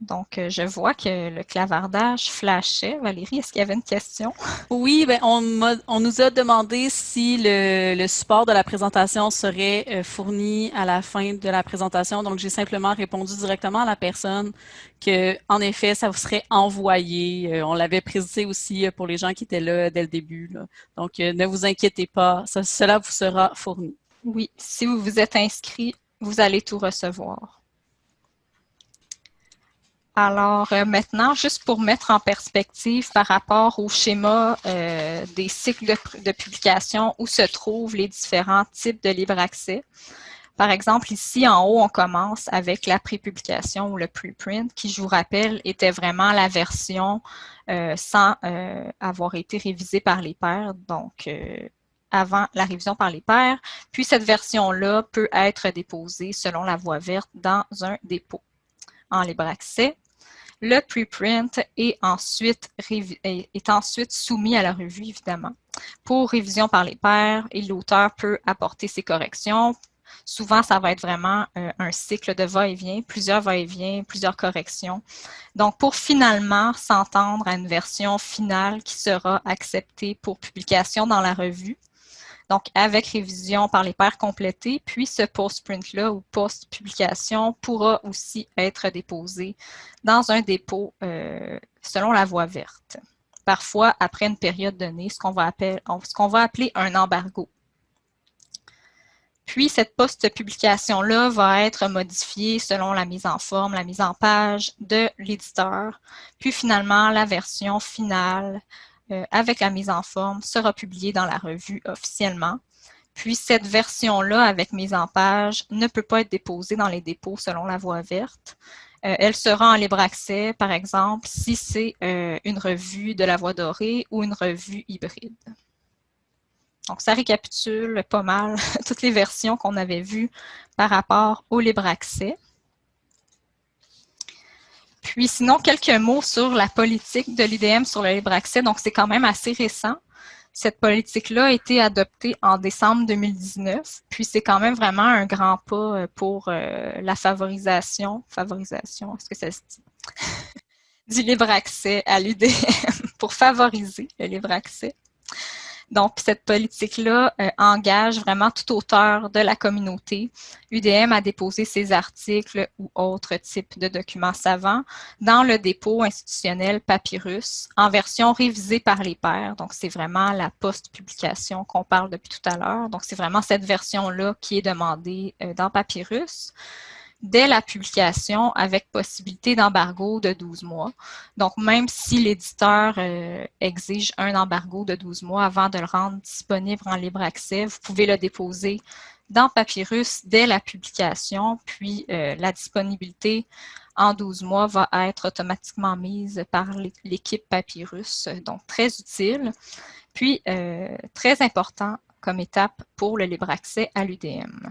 Donc, euh, je vois que le clavardage flashait. Valérie, est-ce qu'il y avait une question? Oui, ben, on, nous a demandé si le, support de la présentation serait euh, fourni à la fin de la présentation. Donc, j'ai simplement répondu directement à la personne que, en effet, ça vous serait envoyé. Euh, on l'avait précisé aussi pour les gens qui étaient là dès le début. Donc, ne vous inquiétez pas, cela vous sera fourni. Oui, si vous vous êtes inscrit, vous allez tout recevoir. Alors maintenant, juste pour mettre en perspective par rapport au schéma des cycles de, publication où se trouvent les différents types de libre accès. Par exemple, ici en haut, on commence avec la prépublication ou le preprint, qui, je vous rappelle, était vraiment la version euh, sans euh, avoir été révisée par les pairs, donc euh, avant la révision par les pairs. Puis cette version-là peut être déposée selon la voie verte dans un dépôt en libre accès. Le preprint est ensuite, soumis à la revue, évidemment, pour révision par les pairs et l'auteur peut apporter ses corrections Souvent, ça va être vraiment euh, un cycle de va-et-vient, plusieurs va-et-vient, plusieurs corrections. Donc, pour finalement s'entendre à une version finale qui sera acceptée pour publication dans la revue, donc avec révision par les pairs complétés, puis ce post-print-là ou post-publication pourra aussi être déposé dans un dépôt euh, selon la voie verte. Parfois, après une période donnée, ce qu'on va, va appeler un embargo. Puis, cette post-publication-là va être modifiée selon la mise en forme, la mise en page de l'éditeur. Puis, finalement, la version finale euh, avec la mise en forme sera publiée dans la revue officiellement. Puis, cette version-là, avec mise en page, ne peut pas être déposée dans les dépôts selon la voie verte. Euh, elle sera en libre accès, par exemple, si c'est euh, une revue de la voie dorée ou une revue hybride. Donc, ça récapitule pas mal toutes les versions qu'on avait vues par rapport au libre accès. Puis sinon, quelques mots sur la politique de l'IDM sur le libre accès. Donc, c'est quand même assez récent. Cette politique-là a été adoptée en décembre 2019, puis c'est quand même vraiment un grand pas euh, pour euh, la favorisation, favorisation, est-ce que ça se dit? du libre accès à l'UDM, pour favoriser le libre accès. Donc, cette politique-là euh, engage vraiment tout auteur de la communauté. UDM a déposé ses articles ou autres types de documents savants dans le dépôt institutionnel Papyrus en version révisée par les pairs. Donc, c'est vraiment la post-publication qu'on parle depuis tout à l'heure. Donc, c'est vraiment cette version-là qui est demandée euh, dans Papyrus dès la publication avec possibilité d'embargo de 12 mois. Donc, même si l'éditeur euh, exige un embargo de 12 mois avant de le rendre disponible en libre accès, vous pouvez le déposer dans Papyrus dès la publication, puis euh, la disponibilité en 12 mois va être automatiquement mise par l'équipe Papyrus, donc très utile. Puis, euh, très important comme étape pour le libre accès à l'UDM.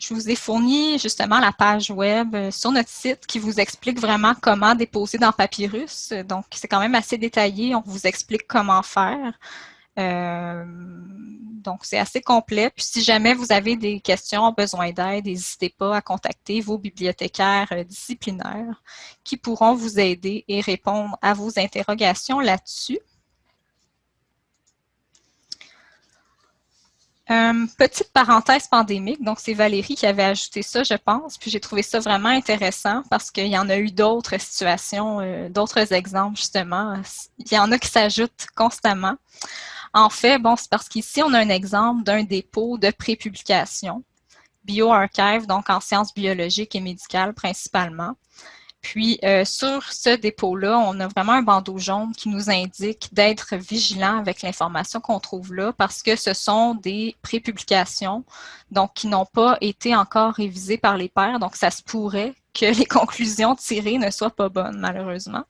Je vous ai fourni justement la page web euh, sur notre site qui vous explique vraiment comment déposer dans Papyrus. Donc, c'est quand même assez détaillé. On vous explique comment faire. Euh, donc, c'est assez complet. Puis, si jamais vous avez des questions, besoin d'aide, n'hésitez pas à contacter vos bibliothécaires euh, disciplinaires qui pourront vous aider et répondre à vos interrogations là-dessus. Euh, petite parenthèse pandémique, donc c'est Valérie qui avait ajouté ça, je pense, puis j'ai trouvé ça vraiment intéressant parce qu'il y en a eu d'autres situations, euh, d'autres exemples justement. Il y en a qui s'ajoutent constamment. En fait, bon, c'est parce qu'ici, on a un exemple d'un dépôt de prépublication, BioArchive, donc en sciences biologiques et médicales principalement. Puis, euh, sur ce dépôt-là, on a vraiment un bandeau jaune qui nous indique d'être vigilant avec l'information qu'on trouve là parce que ce sont des prépublications, donc qui n'ont pas été encore révisées par les pairs. Donc, ça se pourrait que les conclusions tirées ne soient pas bonnes, malheureusement.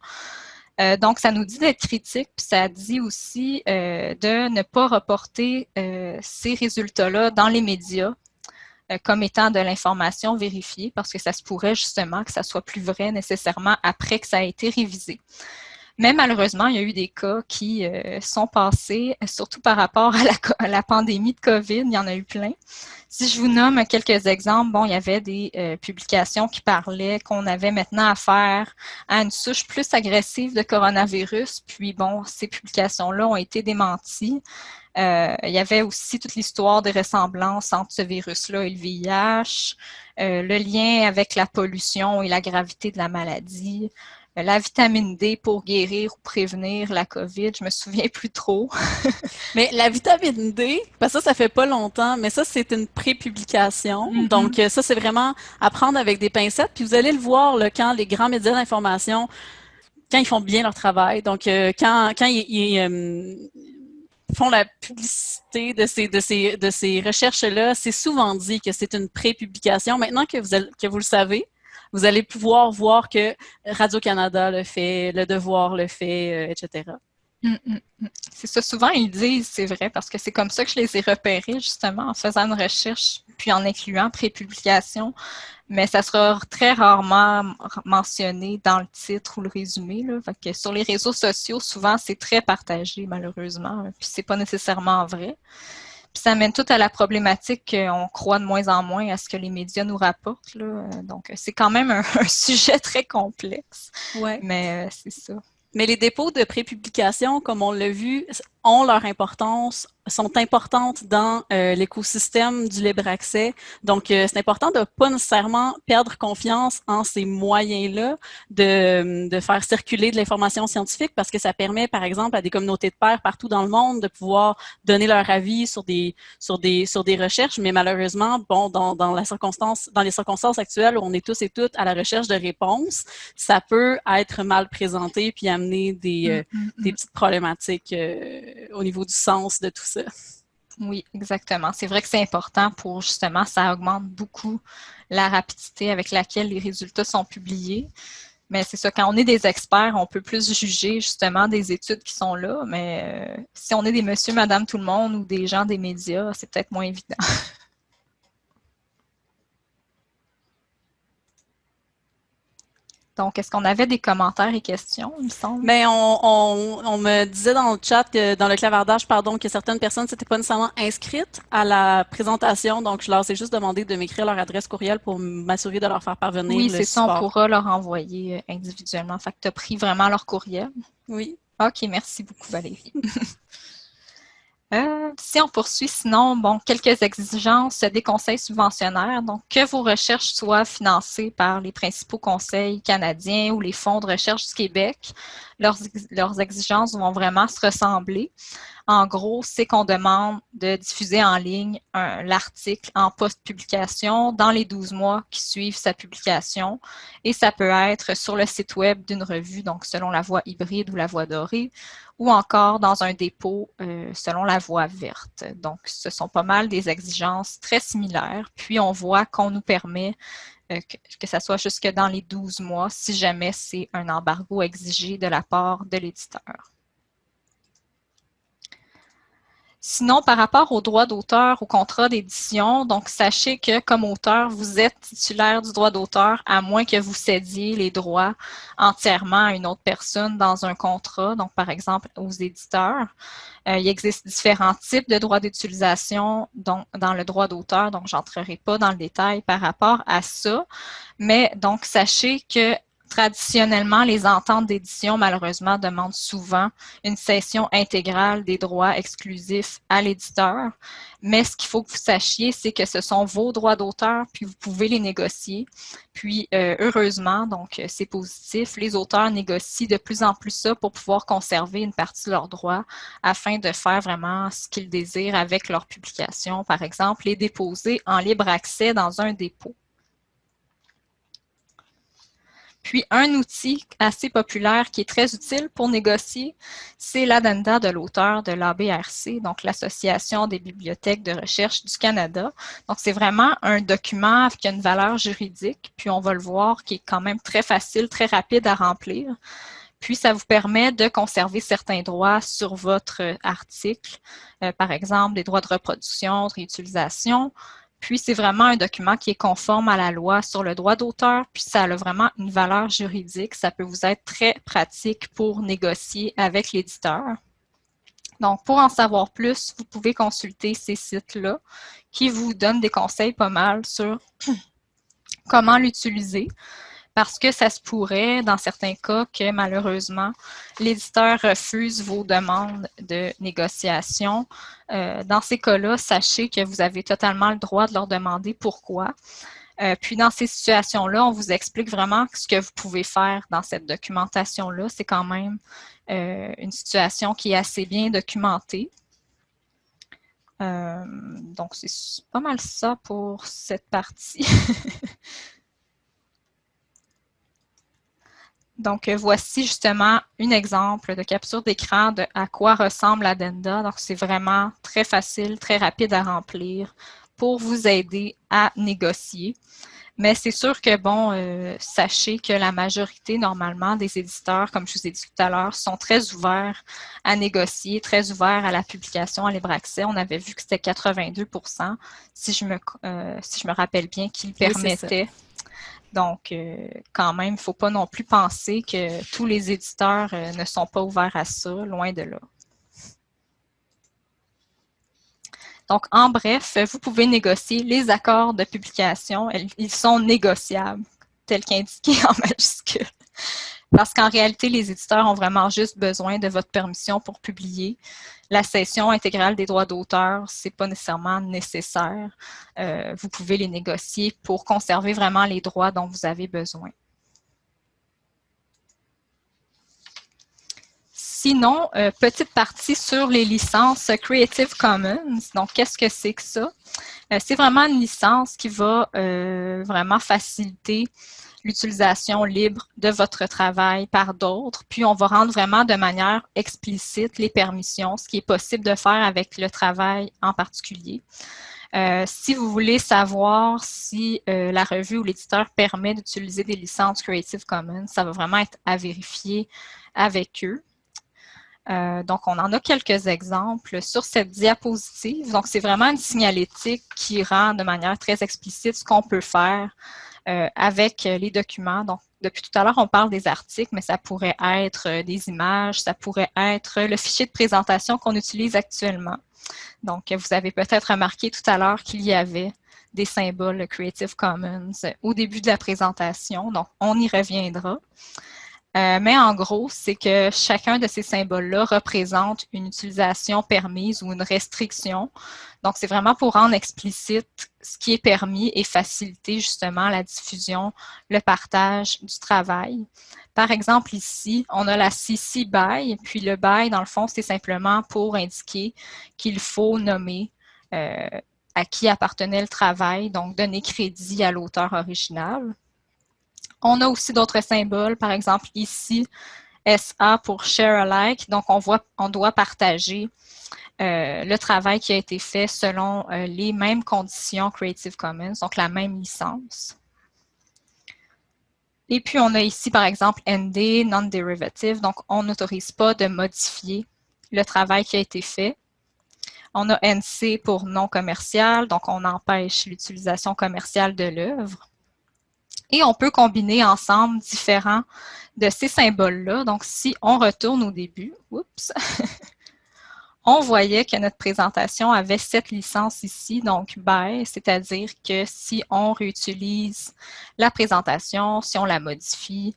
Euh, donc, ça nous dit d'être critique, puis ça dit aussi euh, de ne pas reporter ces résultats-là dans les médias comme étant de l'information vérifiée parce que ça se pourrait justement que ça soit plus vrai nécessairement après que ça a été révisé. Mais malheureusement, il y a eu des cas qui euh, sont passés, surtout par rapport à la, pandémie de COVID, il y en a eu plein. Si je vous nomme quelques exemples, bon, il y avait des euh, publications qui parlaient qu'on avait maintenant affaire à une souche plus agressive de coronavirus, puis bon, ces publications-là ont été démenties. Euh, il y avait aussi toute l'histoire des ressemblances entre ce virus-là et le VIH, euh, le lien avec la pollution et la gravité de la maladie, la vitamine D pour guérir ou prévenir la COVID. Je me souviens plus trop. mais la vitamine D, parce que ça, ça fait pas longtemps, mais ça, c'est une pré-publication. Mm-hmm. Donc, euh, ça, c'est vraiment à prendre avec des pincettes. Puis vous allez le voir là, quand les grands médias d'information, quand ils font bien leur travail. Donc, euh, quand, quand ils, euh, font la publicité de ces, de ces, de ces recherches-là, c'est souvent dit que c'est une pré-publication. Maintenant que vous, que vous le savez, vous allez pouvoir voir que Radio-Canada le fait, Le Devoir le fait, euh, etc. Mm, mm, mm. C'est ça, souvent ils disent, c'est vrai, parce que c'est comme ça que je les ai repérés, justement, en faisant une recherche, puis en incluant pré-publication, mais ça sera très rarement mentionné dans le titre ou le résumé. Là. que sur les réseaux sociaux, souvent, c'est très partagé, malheureusement, puis c'est pas nécessairement vrai. Puis ça mène tout à la problématique qu'on croit de moins en moins à ce que les médias nous rapportent. Là. Donc, c'est quand même un, sujet très complexe. Ouais. Mais euh, c'est ça. Mais les dépôts de prépublication, comme on l'a vu, ont leur importance sont importantes dans euh, l'écosystème du libre accès. Donc, euh, c'est important de pas nécessairement perdre confiance en ces moyens-là de, de faire circuler de l'information scientifique parce que ça permet, par exemple, à des communautés de pairs partout dans le monde de pouvoir donner leur avis sur des sur des sur des recherches. Mais malheureusement, bon, dans, dans la circonstance dans les circonstances actuelles où on est tous et toutes à la recherche de réponses, ça peut être mal présenté puis amener des, euh, mm, mm, des mm. petites problématiques au niveau du sens de tout ça. Oui, exactement. C'est vrai que c'est important pour justement, ça augmente beaucoup la rapidité avec laquelle les résultats sont publiés. Mais c'est ça, quand on est des experts, on peut plus juger justement des études qui sont là. Mais euh, si on est des monsieur, madame, tout le monde ou des gens des médias, c'est peut-être moins évident. Donc, est-ce qu'on avait des commentaires et questions, il me semble? Bien, on, me disait dans le chat, dans le clavardage, pardon, que certaines personnes ne s'étaient pas nécessairement inscrites à la présentation. Donc, je leur ai juste demandé de m'écrire leur adresse courriel pour m'assurer de leur faire parvenir Oui, c'est ça, on pourra leur envoyer euh, individuellement. Fait que tu as pris vraiment leur courriel. Oui. OK, merci beaucoup, Valérie. Euh, si on poursuit, sinon, bon, quelques exigences des conseils subventionnaires. Donc, que vos recherches soient financées par les principaux conseils canadiens ou les fonds de recherche du Québec, leurs, leurs exigences vont vraiment se ressembler. En gros, c'est qu'on demande de diffuser en ligne l'article en post-publication dans les 12 mois qui suivent sa publication. Et ça peut être sur le site web d'une revue, donc selon la voie hybride ou la voie dorée, ou encore dans un dépôt euh, selon la voie verte. Donc, ce sont pas mal des exigences très similaires. Puis, on voit qu'on nous permet euh, que, que, ça soit jusque dans les 12 mois si jamais c'est un embargo exigé de la part de l'éditeur. Sinon, par rapport aux droits d'auteur, au contrat d'édition, donc sachez que comme auteur, vous êtes titulaire du droit d'auteur à moins que vous cédiez les droits entièrement à une autre personne dans un contrat, donc par exemple aux éditeurs. Euh, il existe différents types de droits d'utilisation dans le droit d'auteur, donc j'entrerai pas dans le détail par rapport à ça. Mais donc, sachez que Traditionnellement, les ententes d'édition, malheureusement, demandent souvent une cession intégrale des droits exclusifs à l'éditeur. Mais ce qu'il faut que vous sachiez, c'est que ce sont vos droits d'auteur, puis vous pouvez les négocier. Puis, euh, heureusement, donc c'est positif, les auteurs négocient de plus en plus ça pour pouvoir conserver une partie de leurs droits afin de faire vraiment ce qu'ils désirent avec leur publication, par exemple, les déposer en libre accès dans un dépôt. Puis, un outil assez populaire qui est très utile pour négocier, c'est l'addenda de l'auteur de l'ABRC, donc l'Association des bibliothèques de recherche du Canada. Donc, c'est vraiment un document qui a une valeur juridique, puis on va le voir, qui est quand même très facile, très rapide à remplir. Puis, ça vous permet de conserver certains droits sur votre article, euh, par exemple des droits de reproduction, de réutilisation, puis, c'est vraiment un document qui est conforme à la loi sur le droit d'auteur, puis ça a vraiment une valeur juridique. Ça peut vous être très pratique pour négocier avec l'éditeur. Donc, pour en savoir plus, vous pouvez consulter ces sites-là qui vous donnent des conseils pas mal sur comment l'utiliser parce que ça se pourrait, dans certains cas, que malheureusement, l'éditeur refuse vos demandes de négociation. Euh, dans ces cas-là, sachez que vous avez totalement le droit de leur demander pourquoi. Euh, puis dans ces situations-là, on vous explique vraiment ce que vous pouvez faire dans cette documentation-là. C'est quand même euh, une situation qui est assez bien documentée. Donc, c'est pas mal ça pour cette partie. Donc, voici justement un exemple de capture d'écran de à quoi ressemble Addenda. Donc, c'est vraiment très facile, très rapide à remplir pour vous aider à négocier. Mais c'est sûr que, bon, euh, sachez que la majorité, normalement, des éditeurs, comme je vous ai dit tout à l'heure, sont très ouverts à négocier, très ouverts à la publication à libre accès. On avait vu que c'était 82 si je me, euh, si je me rappelle bien, qu'ils permettaient. Donc, euh, quand même, il ne faut pas non plus penser que tous les éditeurs ne sont pas ouverts à ça, loin de là. Donc, en bref, vous pouvez négocier les accords de publication. Ils sont négociables, tel qu'indiqué en majuscule. Parce qu'en réalité, les éditeurs ont vraiment juste besoin de votre permission pour publier. La cession intégrale des droits d'auteur, ce n'est pas nécessairement nécessaire. Euh, vous pouvez les négocier pour conserver vraiment les droits dont vous avez besoin. Sinon, euh, petite partie sur les licences Creative Commons. Donc, qu'est-ce que c'est que ça? Euh, c'est vraiment une licence qui va vraiment faciliter l'utilisation libre de votre travail par d'autres. Puis, on va rendre vraiment de manière explicite les permissions, ce qui est possible de faire avec le travail en particulier. si vous voulez savoir si la revue ou l'éditeur permet d'utiliser des licences Creative Commons, ça va vraiment être à vérifier avec eux. Euh, donc, on en a quelques exemples sur cette diapositive. Donc, c'est vraiment une signalétique qui rend de manière très explicite ce qu'on peut faire euh, avec les documents. Donc, depuis tout à l'heure, on parle des articles, mais ça pourrait être euh, des images, ça pourrait être le fichier de présentation qu'on utilise actuellement. Donc, vous avez peut-être remarqué tout à l'heure qu'il y avait des symboles Creative Commons au début de la présentation. Donc, on y reviendra. Euh, mais en gros, c'est que chacun de ces symboles-là représente une utilisation permise ou une restriction. Donc, c'est vraiment pour rendre explicite ce qui est permis et faciliter justement la diffusion, le partage du travail. Par exemple, ici, on a la CC BY, puis le BY, dans le fond, c'est simplement pour indiquer qu'il faut nommer euh, à qui appartenait le travail, donc donner crédit à l'auteur original. On a aussi d'autres symboles, par exemple ici, SA pour Share Alike. Donc, on, doit partager euh, le travail qui a été fait selon euh, les mêmes conditions Creative Commons, donc la même licence. Et puis, on a ici, par exemple, ND, Non-Derivative, donc on n'autorise pas de modifier le travail qui a été fait. On a NC pour non commercial, donc on empêche l'utilisation commerciale de l'œuvre. Et on peut combiner ensemble différents de ces symboles-là. Donc, si on retourne au début, on voyait que notre présentation avait cette licence ici, donc by, c'est-à-dire que si on réutilise la présentation, si on la modifie,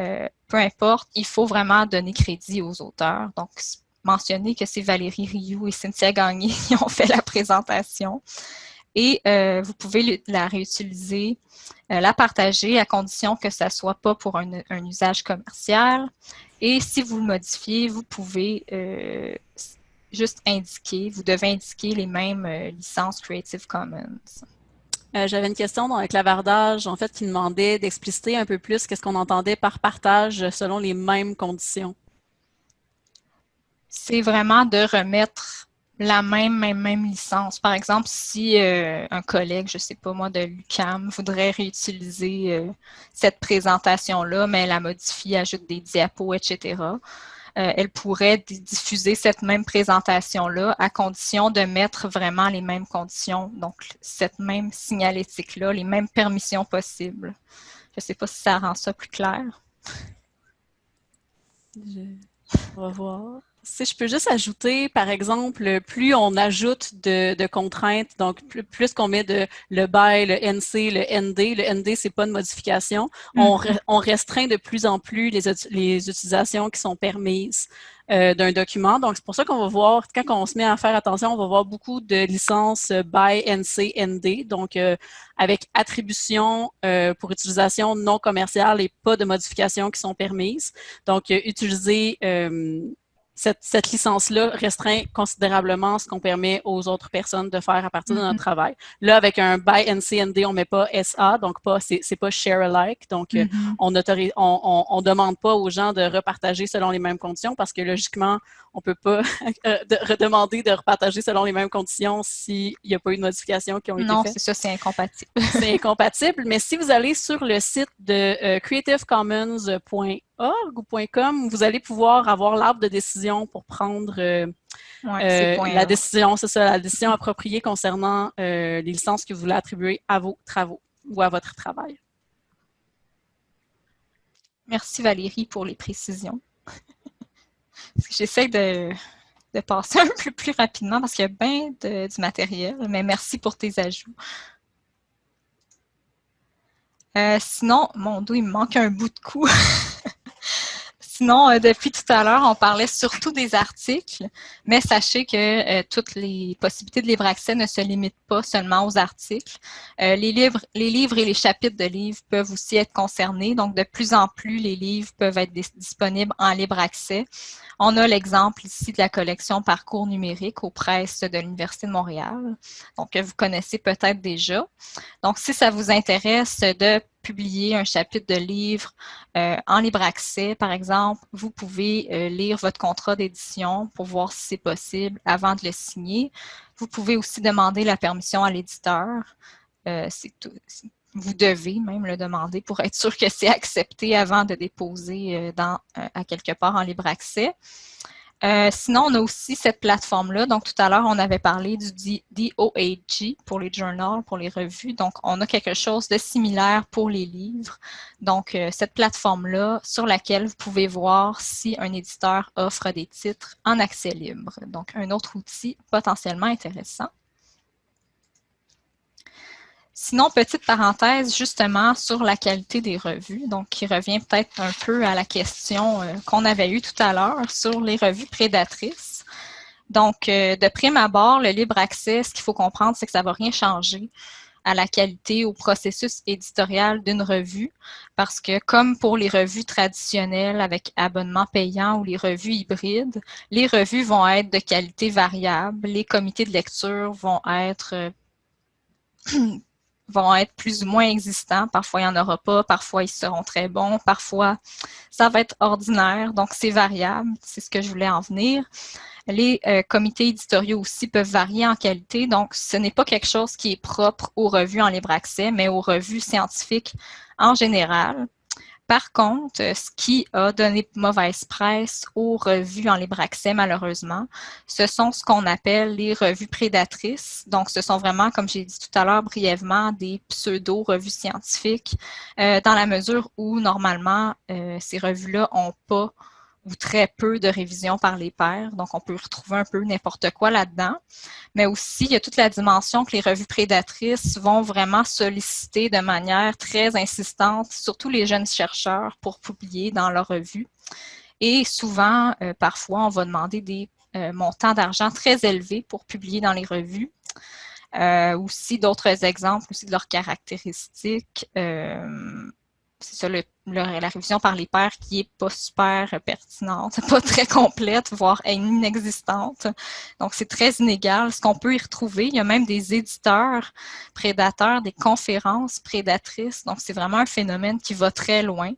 euh, peu importe, il faut vraiment donner crédit aux auteurs. Donc, mentionner que c'est Valérie Rioux et Cynthia Gagné qui ont fait la présentation et euh, vous pouvez la réutiliser, euh, la partager à condition que ça ne soit pas pour un, usage commercial. Et si vous le modifiez, vous pouvez euh, juste indiquer, vous devez indiquer les mêmes licences Creative Commons. J'avais une question dans le clavardage, en fait, qui demandait d'expliciter un peu plus qu'est-ce qu'on entendait par partage selon les mêmes conditions. C'est vraiment de remettre la même, même, licence. Par exemple, si euh, un collègue, je ne sais pas moi, de l'UCAM voudrait réutiliser euh, cette présentation-là, mais la modifie, ajoute des diapos, etc., euh, elle pourrait diffuser cette même présentation-là à condition de mettre vraiment les mêmes conditions, donc cette même signalétique-là, les mêmes permissions possibles. Je ne sais pas si ça rend ça plus clair. On va voir. Si je peux juste ajouter, par exemple, plus on ajoute de, contraintes, donc plus, qu'on met de le BY, le NC, le ND, le ND, c'est pas de modification, on, mm-hmm. on, restreint de plus en plus les, les utilisations qui sont permises. Euh, d'un document. Donc, c'est pour ça qu'on va voir, quand on se met à faire attention, on va voir beaucoup de licences by NC, ND, donc euh, avec attribution euh, pour utilisation non commerciale et pas de modifications qui sont permises. Donc, utiliser cette, licence-là restreint considérablement ce qu'on permet aux autres personnes de faire à partir de notre mm-hmm. travail. Là, avec un by NCND, on met pas SA, donc pas c'est pas share alike. Donc, euh, mm-hmm. on autorise, on, on, demande pas aux gens de repartager selon les mêmes conditions parce que logiquement, on peut pas euh, redemander de repartager selon les mêmes conditions s'il n'y a pas eu de modifications qui ont été faites. Non, c'est ça, c'est incompatible. c'est incompatible, mais si vous allez sur le site de euh, creativecommons.org ou .com, vous allez pouvoir avoir l'arbre de décision pour prendre euh, la décision, c'est ça, la décision appropriée concernant les licences que vous voulez attribuer à vos travaux ou à votre travail. Merci Valérie pour les précisions. J'essaie de, passer un peu plus rapidement parce qu'il y a bien du matériel, mais merci pour tes ajouts. Euh, sinon, mon dos, il me manque un bout de cou. Sinon, euh, depuis tout à l'heure, on parlait surtout des articles, mais sachez que euh, toutes les possibilités de libre accès ne se limitent pas seulement aux articles. Euh, les, livres, les livres et les chapitres de livres peuvent aussi être concernés, donc de plus en plus, les livres peuvent être disponibles en libre accès. On a l'exemple ici de la collection Parcours numérique aux presses de l'Université de Montréal, donc que vous connaissez peut-être déjà. Donc, si ça vous intéresse de publier un chapitre de livre euh, en libre accès, par exemple, vous pouvez euh, lire votre contrat d'édition pour voir si c'est possible avant de le signer. Vous pouvez aussi demander la permission à l'éditeur. Euh, vous devez même le demander pour être sûr que c'est accepté avant de déposer dans, à quelque part en libre accès. Euh, sinon, on a aussi cette plateforme-là. Donc, tout à l'heure, on avait parlé du DOAG pour les journals, pour les revues. Donc, on a quelque chose de similaire pour les livres. Donc, euh, cette plateforme-là sur laquelle vous pouvez voir si un éditeur offre des titres en accès libre. Donc, un autre outil potentiellement intéressant. Sinon, petite parenthèse justement sur la qualité des revues, donc qui revient peut-être un peu à la question euh, qu'on avait eue tout à l'heure sur les revues prédatrices. Donc, euh, de prime abord, le libre accès, ce qu'il faut comprendre, c'est que ça ne va rien changer à la qualité, au processus éditorial d'une revue, parce que comme pour les revues traditionnelles avec abonnement payant ou les revues hybrides, les revues vont être de qualité variable, les comités de lecture vont être euh, vont être plus ou moins existants. Parfois, il n'y en aura pas. Parfois, ils seront très bons. Parfois, ça va être ordinaire. Donc, c'est variable. C'est ce que je voulais en venir. Les euh, comités éditoriaux aussi peuvent varier en qualité. Donc, ce n'est pas quelque chose qui est propre aux revues en libre accès, mais aux revues scientifiques en général. Par contre, ce qui a donné mauvaise presse aux revues en libre accès, malheureusement, ce sont ce qu'on appelle les revues prédatrices. Donc, ce sont vraiment, comme j'ai dit tout à l'heure brièvement, des pseudo-revues scientifiques, euh, dans la mesure où, normalement, euh, ces revues-là n'ont pas ou très peu de révision par les pairs. Donc, on peut retrouver un peu n'importe quoi là-dedans. Mais aussi, il y a toute la dimension que les revues prédatrices vont vraiment solliciter de manière très insistante, surtout les jeunes chercheurs, pour publier dans leurs revues. Et souvent, euh, parfois, on va demander des euh, montants d'argent très élevés pour publier dans les revues. Euh, aussi d'autres exemples aussi de leurs caractéristiques c'est ça, la révision par les pairs qui est pas super pertinente, pas très complète, voire inexistante. Donc, c'est très inégal. Ce qu'on peut y retrouver, il y a même des éditeurs prédateurs, des conférences prédatrices. Donc, c'est vraiment un phénomène qui va très loin.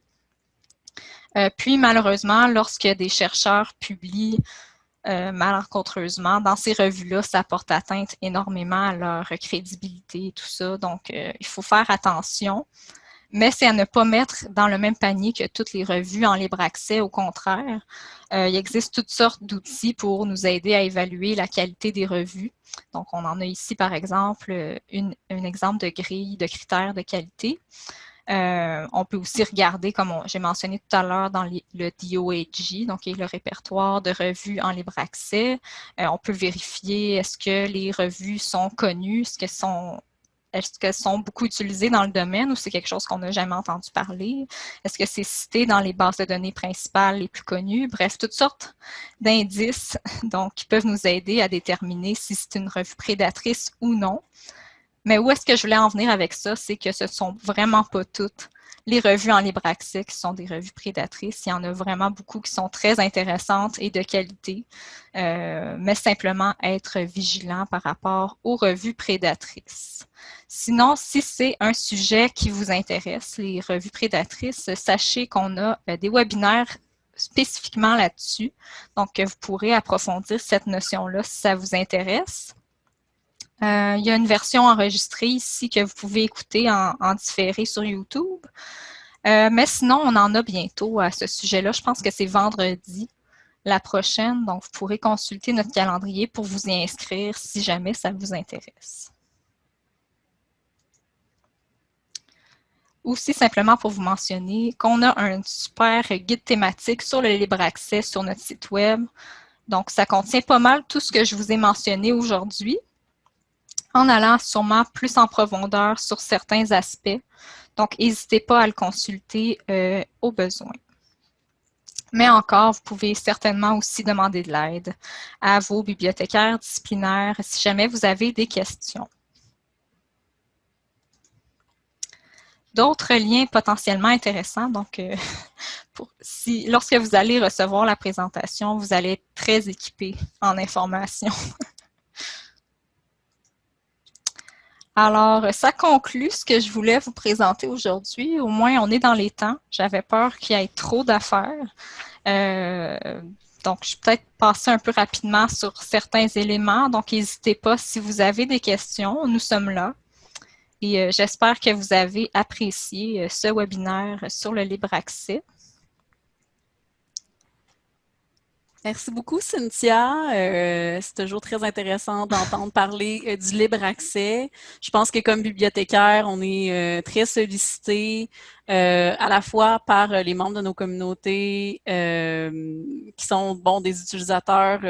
Euh, puis, malheureusement, lorsque des chercheurs publient euh, malencontreusement, dans ces revues-là, ça porte atteinte énormément à leur crédibilité et tout ça. Donc, euh, il faut faire attention mais c'est à ne pas mettre dans le même panier que toutes les revues en libre accès. Au contraire, euh, il existe toutes sortes d'outils pour nous aider à évaluer la qualité des revues. Donc, on en a ici, par exemple, un exemple de grille de critères de qualité. Euh, on peut aussi regarder, comme j'ai mentionné tout à l'heure, dans le DOAG, donc le répertoire de revues en libre accès. Euh, on peut vérifier est-ce que les revues sont connues, est-ce qu'elles sont est-ce qu'elles sont beaucoup utilisées dans le domaine ou c'est quelque chose qu'on n'a jamais entendu parler? Est-ce que c'est cité dans les bases de données principales les plus connues? Bref, toutes sortes d'indices donc, qui peuvent nous aider à déterminer si c'est une revue prédatrice ou non. Mais où est-ce que je voulais en venir avec ça? C'est que ce ne sont vraiment pas toutes les revues en libre accès qui sont des revues prédatrices. Il y en a vraiment beaucoup qui sont très intéressantes et de qualité, euh, mais simplement être vigilant par rapport aux revues prédatrices. Sinon, si c'est un sujet qui vous intéresse, les revues prédatrices, sachez qu'on a euh, des webinaires spécifiquement là-dessus. Donc, vous pourrez approfondir cette notion-là si ça vous intéresse. Euh, il y a une version enregistrée ici que vous pouvez écouter en, différé sur YouTube. Euh, mais sinon, on en a bientôt à ce sujet-là. Je pense que c'est vendredi la prochaine. Donc, vous pourrez consulter notre calendrier pour vous y inscrire si jamais ça vous intéresse. Aussi, simplement pour vous mentionner qu'on a un super guide thématique sur le libre accès sur notre site web. Donc, ça contient pas mal tout ce que je vous ai mentionné aujourd'hui en allant sûrement plus en profondeur sur certains aspects. Donc, n'hésitez pas à le consulter euh, au besoin. Mais encore, vous pouvez certainement aussi demander de l'aide à vos bibliothécaires disciplinaires si jamais vous avez des questions. D'autres liens potentiellement intéressants, donc euh, lorsque vous allez recevoir la présentation, vous allez être très équipé en informations. Alors, ça conclut ce que je voulais vous présenter aujourd'hui. Au moins, on est dans les temps. J'avais peur qu'il y ait trop d'affaires. Euh, donc, je vais peut-être passer un peu rapidement sur certains éléments. Donc, n'hésitez pas si vous avez des questions. Nous sommes là. Et euh, j'espère que vous avez apprécié euh, ce webinaire sur le libre accès. Merci beaucoup, Cynthia. Euh, c'est toujours très intéressant d'entendre parler euh, du libre accès. Je pense que comme bibliothécaire, on est euh, très sollicité à la fois par les membres de nos communautés qui sont bon des utilisateurs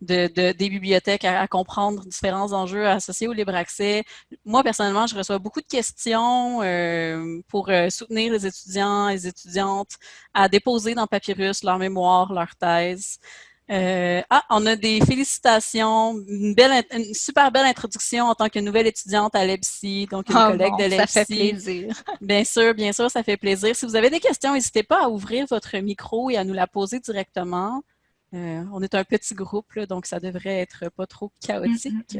de, des bibliothèques à, comprendre différents enjeux associés au libre accès. Moi, personnellement, je reçois beaucoup de questions euh, pour euh, soutenir les étudiants et les étudiantes à déposer dans Papyrus leur mémoire, leur thèse. Euh, ah, on a des félicitations, une, belle, une super belle introduction en tant que nouvelle étudiante à l'EBSI, donc une ah collègue de l'EBSI. Ça fait plaisir. Bien sûr, bien sûr, ça fait plaisir. Si vous avez des questions, n'hésitez pas à ouvrir votre micro et à nous la poser directement. Euh, on est un petit groupe, donc ça devrait être pas trop chaotique.